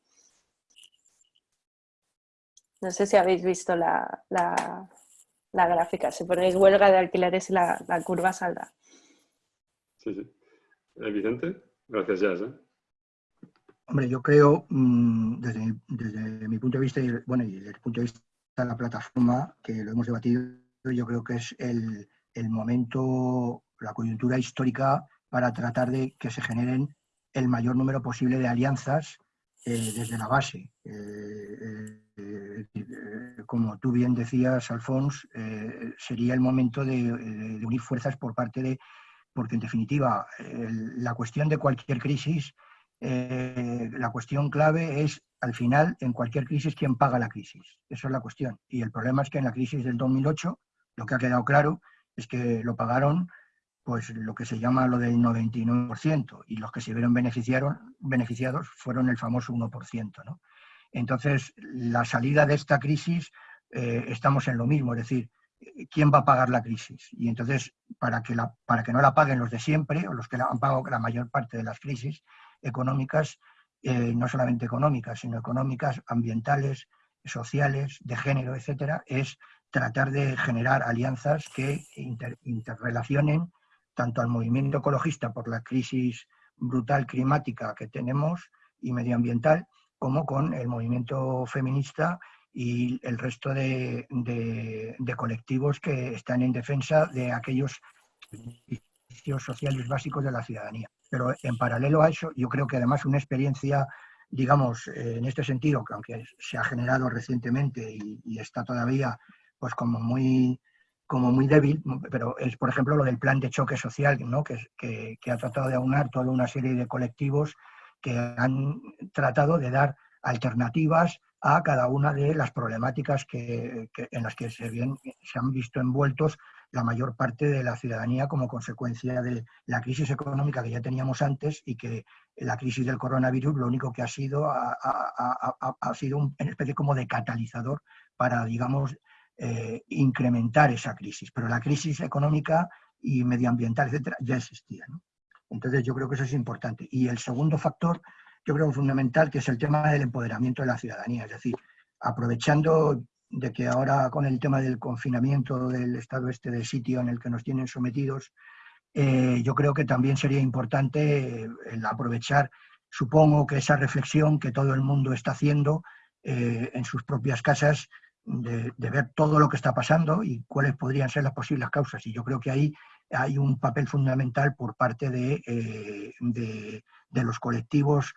No sé si habéis visto la, gráfica. Si ponéis huelga de alquileres y la, curva saldrá. Sí, sí. Eh, Vicente, gracias, Jazz. ¿eh? Hombre, yo creo, mm, desde, mi punto de vista, y, bueno, y desde el punto de vista de la plataforma, que lo hemos debatido, yo creo que es el, el momento, la coyuntura histórica para tratar de que se generen el mayor número posible de alianzas eh, desde la base. Eh, eh, como tú bien decías, Alfons, sería el momento de, unir fuerzas por parte de, porque en definitiva, la cuestión de cualquier crisis, la cuestión clave es, al final, en cualquier crisis, quién paga la crisis. Esa es la cuestión. Y el problema es que en la crisis del 2008, lo que ha quedado claro es que lo pagaron pues lo que se llama lo del 99%, y los que se vieron beneficiados fueron el famoso 1%. ¿no? Entonces, la salida de esta crisis, eh, estamos en lo mismo, es decir, ¿quién va a pagar la crisis? Y entonces, para que, la, para que no la paguen los de siempre, o los que la han pagado la mayor parte de las crisis económicas, eh, no solamente económicas, sino económicas, ambientales, sociales, de género, etcétera, es tratar de generar alianzas que interrelacionen tanto al movimiento ecologista por la crisis brutal climática que tenemos y medioambiental, como con el movimiento feminista y el resto de, colectivos que están en defensa de aquellos servicios sociales básicos de la ciudadanía. Pero en paralelo a eso, yo creo que además una experiencia, digamos, en este sentido, que aunque se ha generado recientemente y, y está todavía pues como muy como muy débil, pero es, por ejemplo, lo del plan de choque social, ¿no? que, que, ha tratado de aunar toda una serie de colectivos que han tratado de dar alternativas a cada una de las problemáticas que, en las que se, se han visto envueltos la mayor parte de la ciudadanía como consecuencia de la crisis económica que ya teníamos antes y que la crisis del coronavirus lo único que ha sido ha, ha sido una especie como de catalizador para, digamos, eh, incrementar esa crisis. Pero la crisis económica y medioambiental, etcétera, ya existía. Entonces yo creo que eso es importante. Y el segundo factor, yo creo fundamental, que es el tema del empoderamiento de la ciudadanía. Es decir, aprovechando de que ahora con el tema del confinamiento del estado este de sitio en el que nos tienen sometidos, eh, yo creo que también sería importante eh, aprovechar, supongo que esa reflexión que todo el mundo está haciendo en sus propias casas de, ver todo lo que está pasando y cuáles podrían ser las posibles causas. Y yo creo que ahí hay un papel fundamental por parte de, eh, de, los colectivos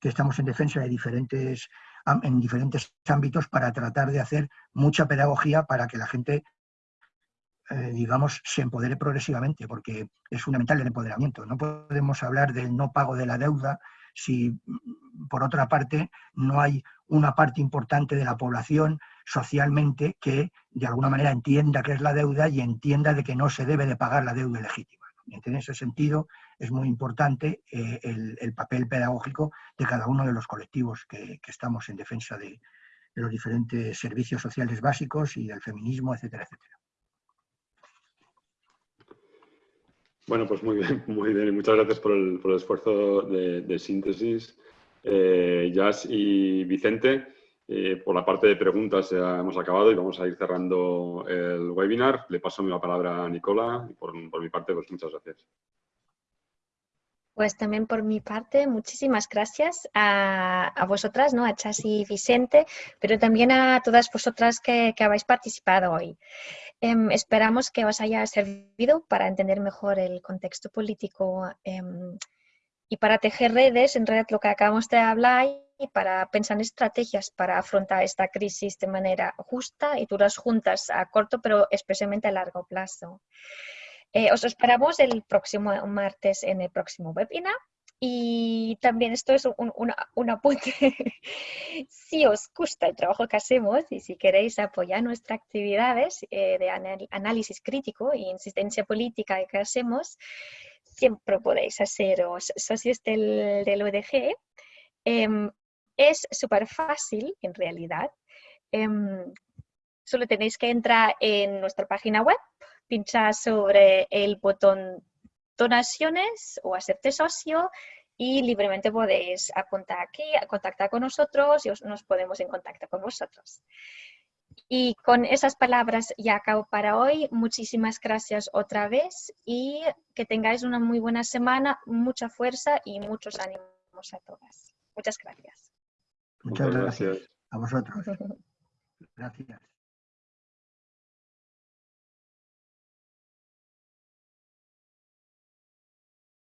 que estamos en defensa de diferentes, en diferentes ámbitos para tratar de hacer mucha pedagogía para que la gente eh, digamos, se empodere progresivamente, porque es fundamental el empoderamiento. No podemos hablar del no pago de la deuda si, por otra parte, no hay una parte importante de la población socialmente que de alguna manera entienda qué es la deuda y entienda de que no se debe de pagar la deuda legítima. En ese sentido es muy importante eh, el, papel pedagógico de cada uno de los colectivos que, estamos en defensa de, los diferentes servicios sociales básicos y del feminismo, etcétera, etcétera. Bueno, pues muy bien, muy bien. Muchas gracias por el, esfuerzo de, síntesis, eh, Jazz y Vicente. Y por la parte de preguntas ya hemos acabado y vamos a ir cerrando el webinar. Le paso la palabra a Nicola y por, por mi parte, pues muchas gracias. Pues también por mi parte, muchísimas gracias a, vosotras, ¿no? a Chas y Vicente, pero también a todas vosotras que, habéis participado hoy. Em, esperamos que os haya servido para entender mejor el contexto político em, y para tejer redes, en realidad lo que acabamos de hablar, y para pensar en estrategias para afrontar esta crisis de manera justa y duras juntas a corto, pero especialmente a largo plazo. Eh, os esperamos el próximo martes en el próximo webinar. Y también esto es un, apunte. si os gusta el trabajo que hacemos y si queréis apoyar nuestras actividades eh, de análisis crítico e insistencia política que hacemos, siempre podéis haceros socios del, del ODG. Em, es súper fácil, en realidad. Em, solo tenéis que entrar en nuestra página web pinchar sobre el botón donaciones o hacerte socio y libremente podéis apuntar aquí, a contactar con nosotros y nos podemos en contacto con vosotros. Y con esas palabras ya acabo para hoy. Muchísimas gracias otra vez y que tengáis una muy buena semana, mucha fuerza y muchos ánimos a todas. Muchas gracias. Muchas gracias a vosotros. Gracias.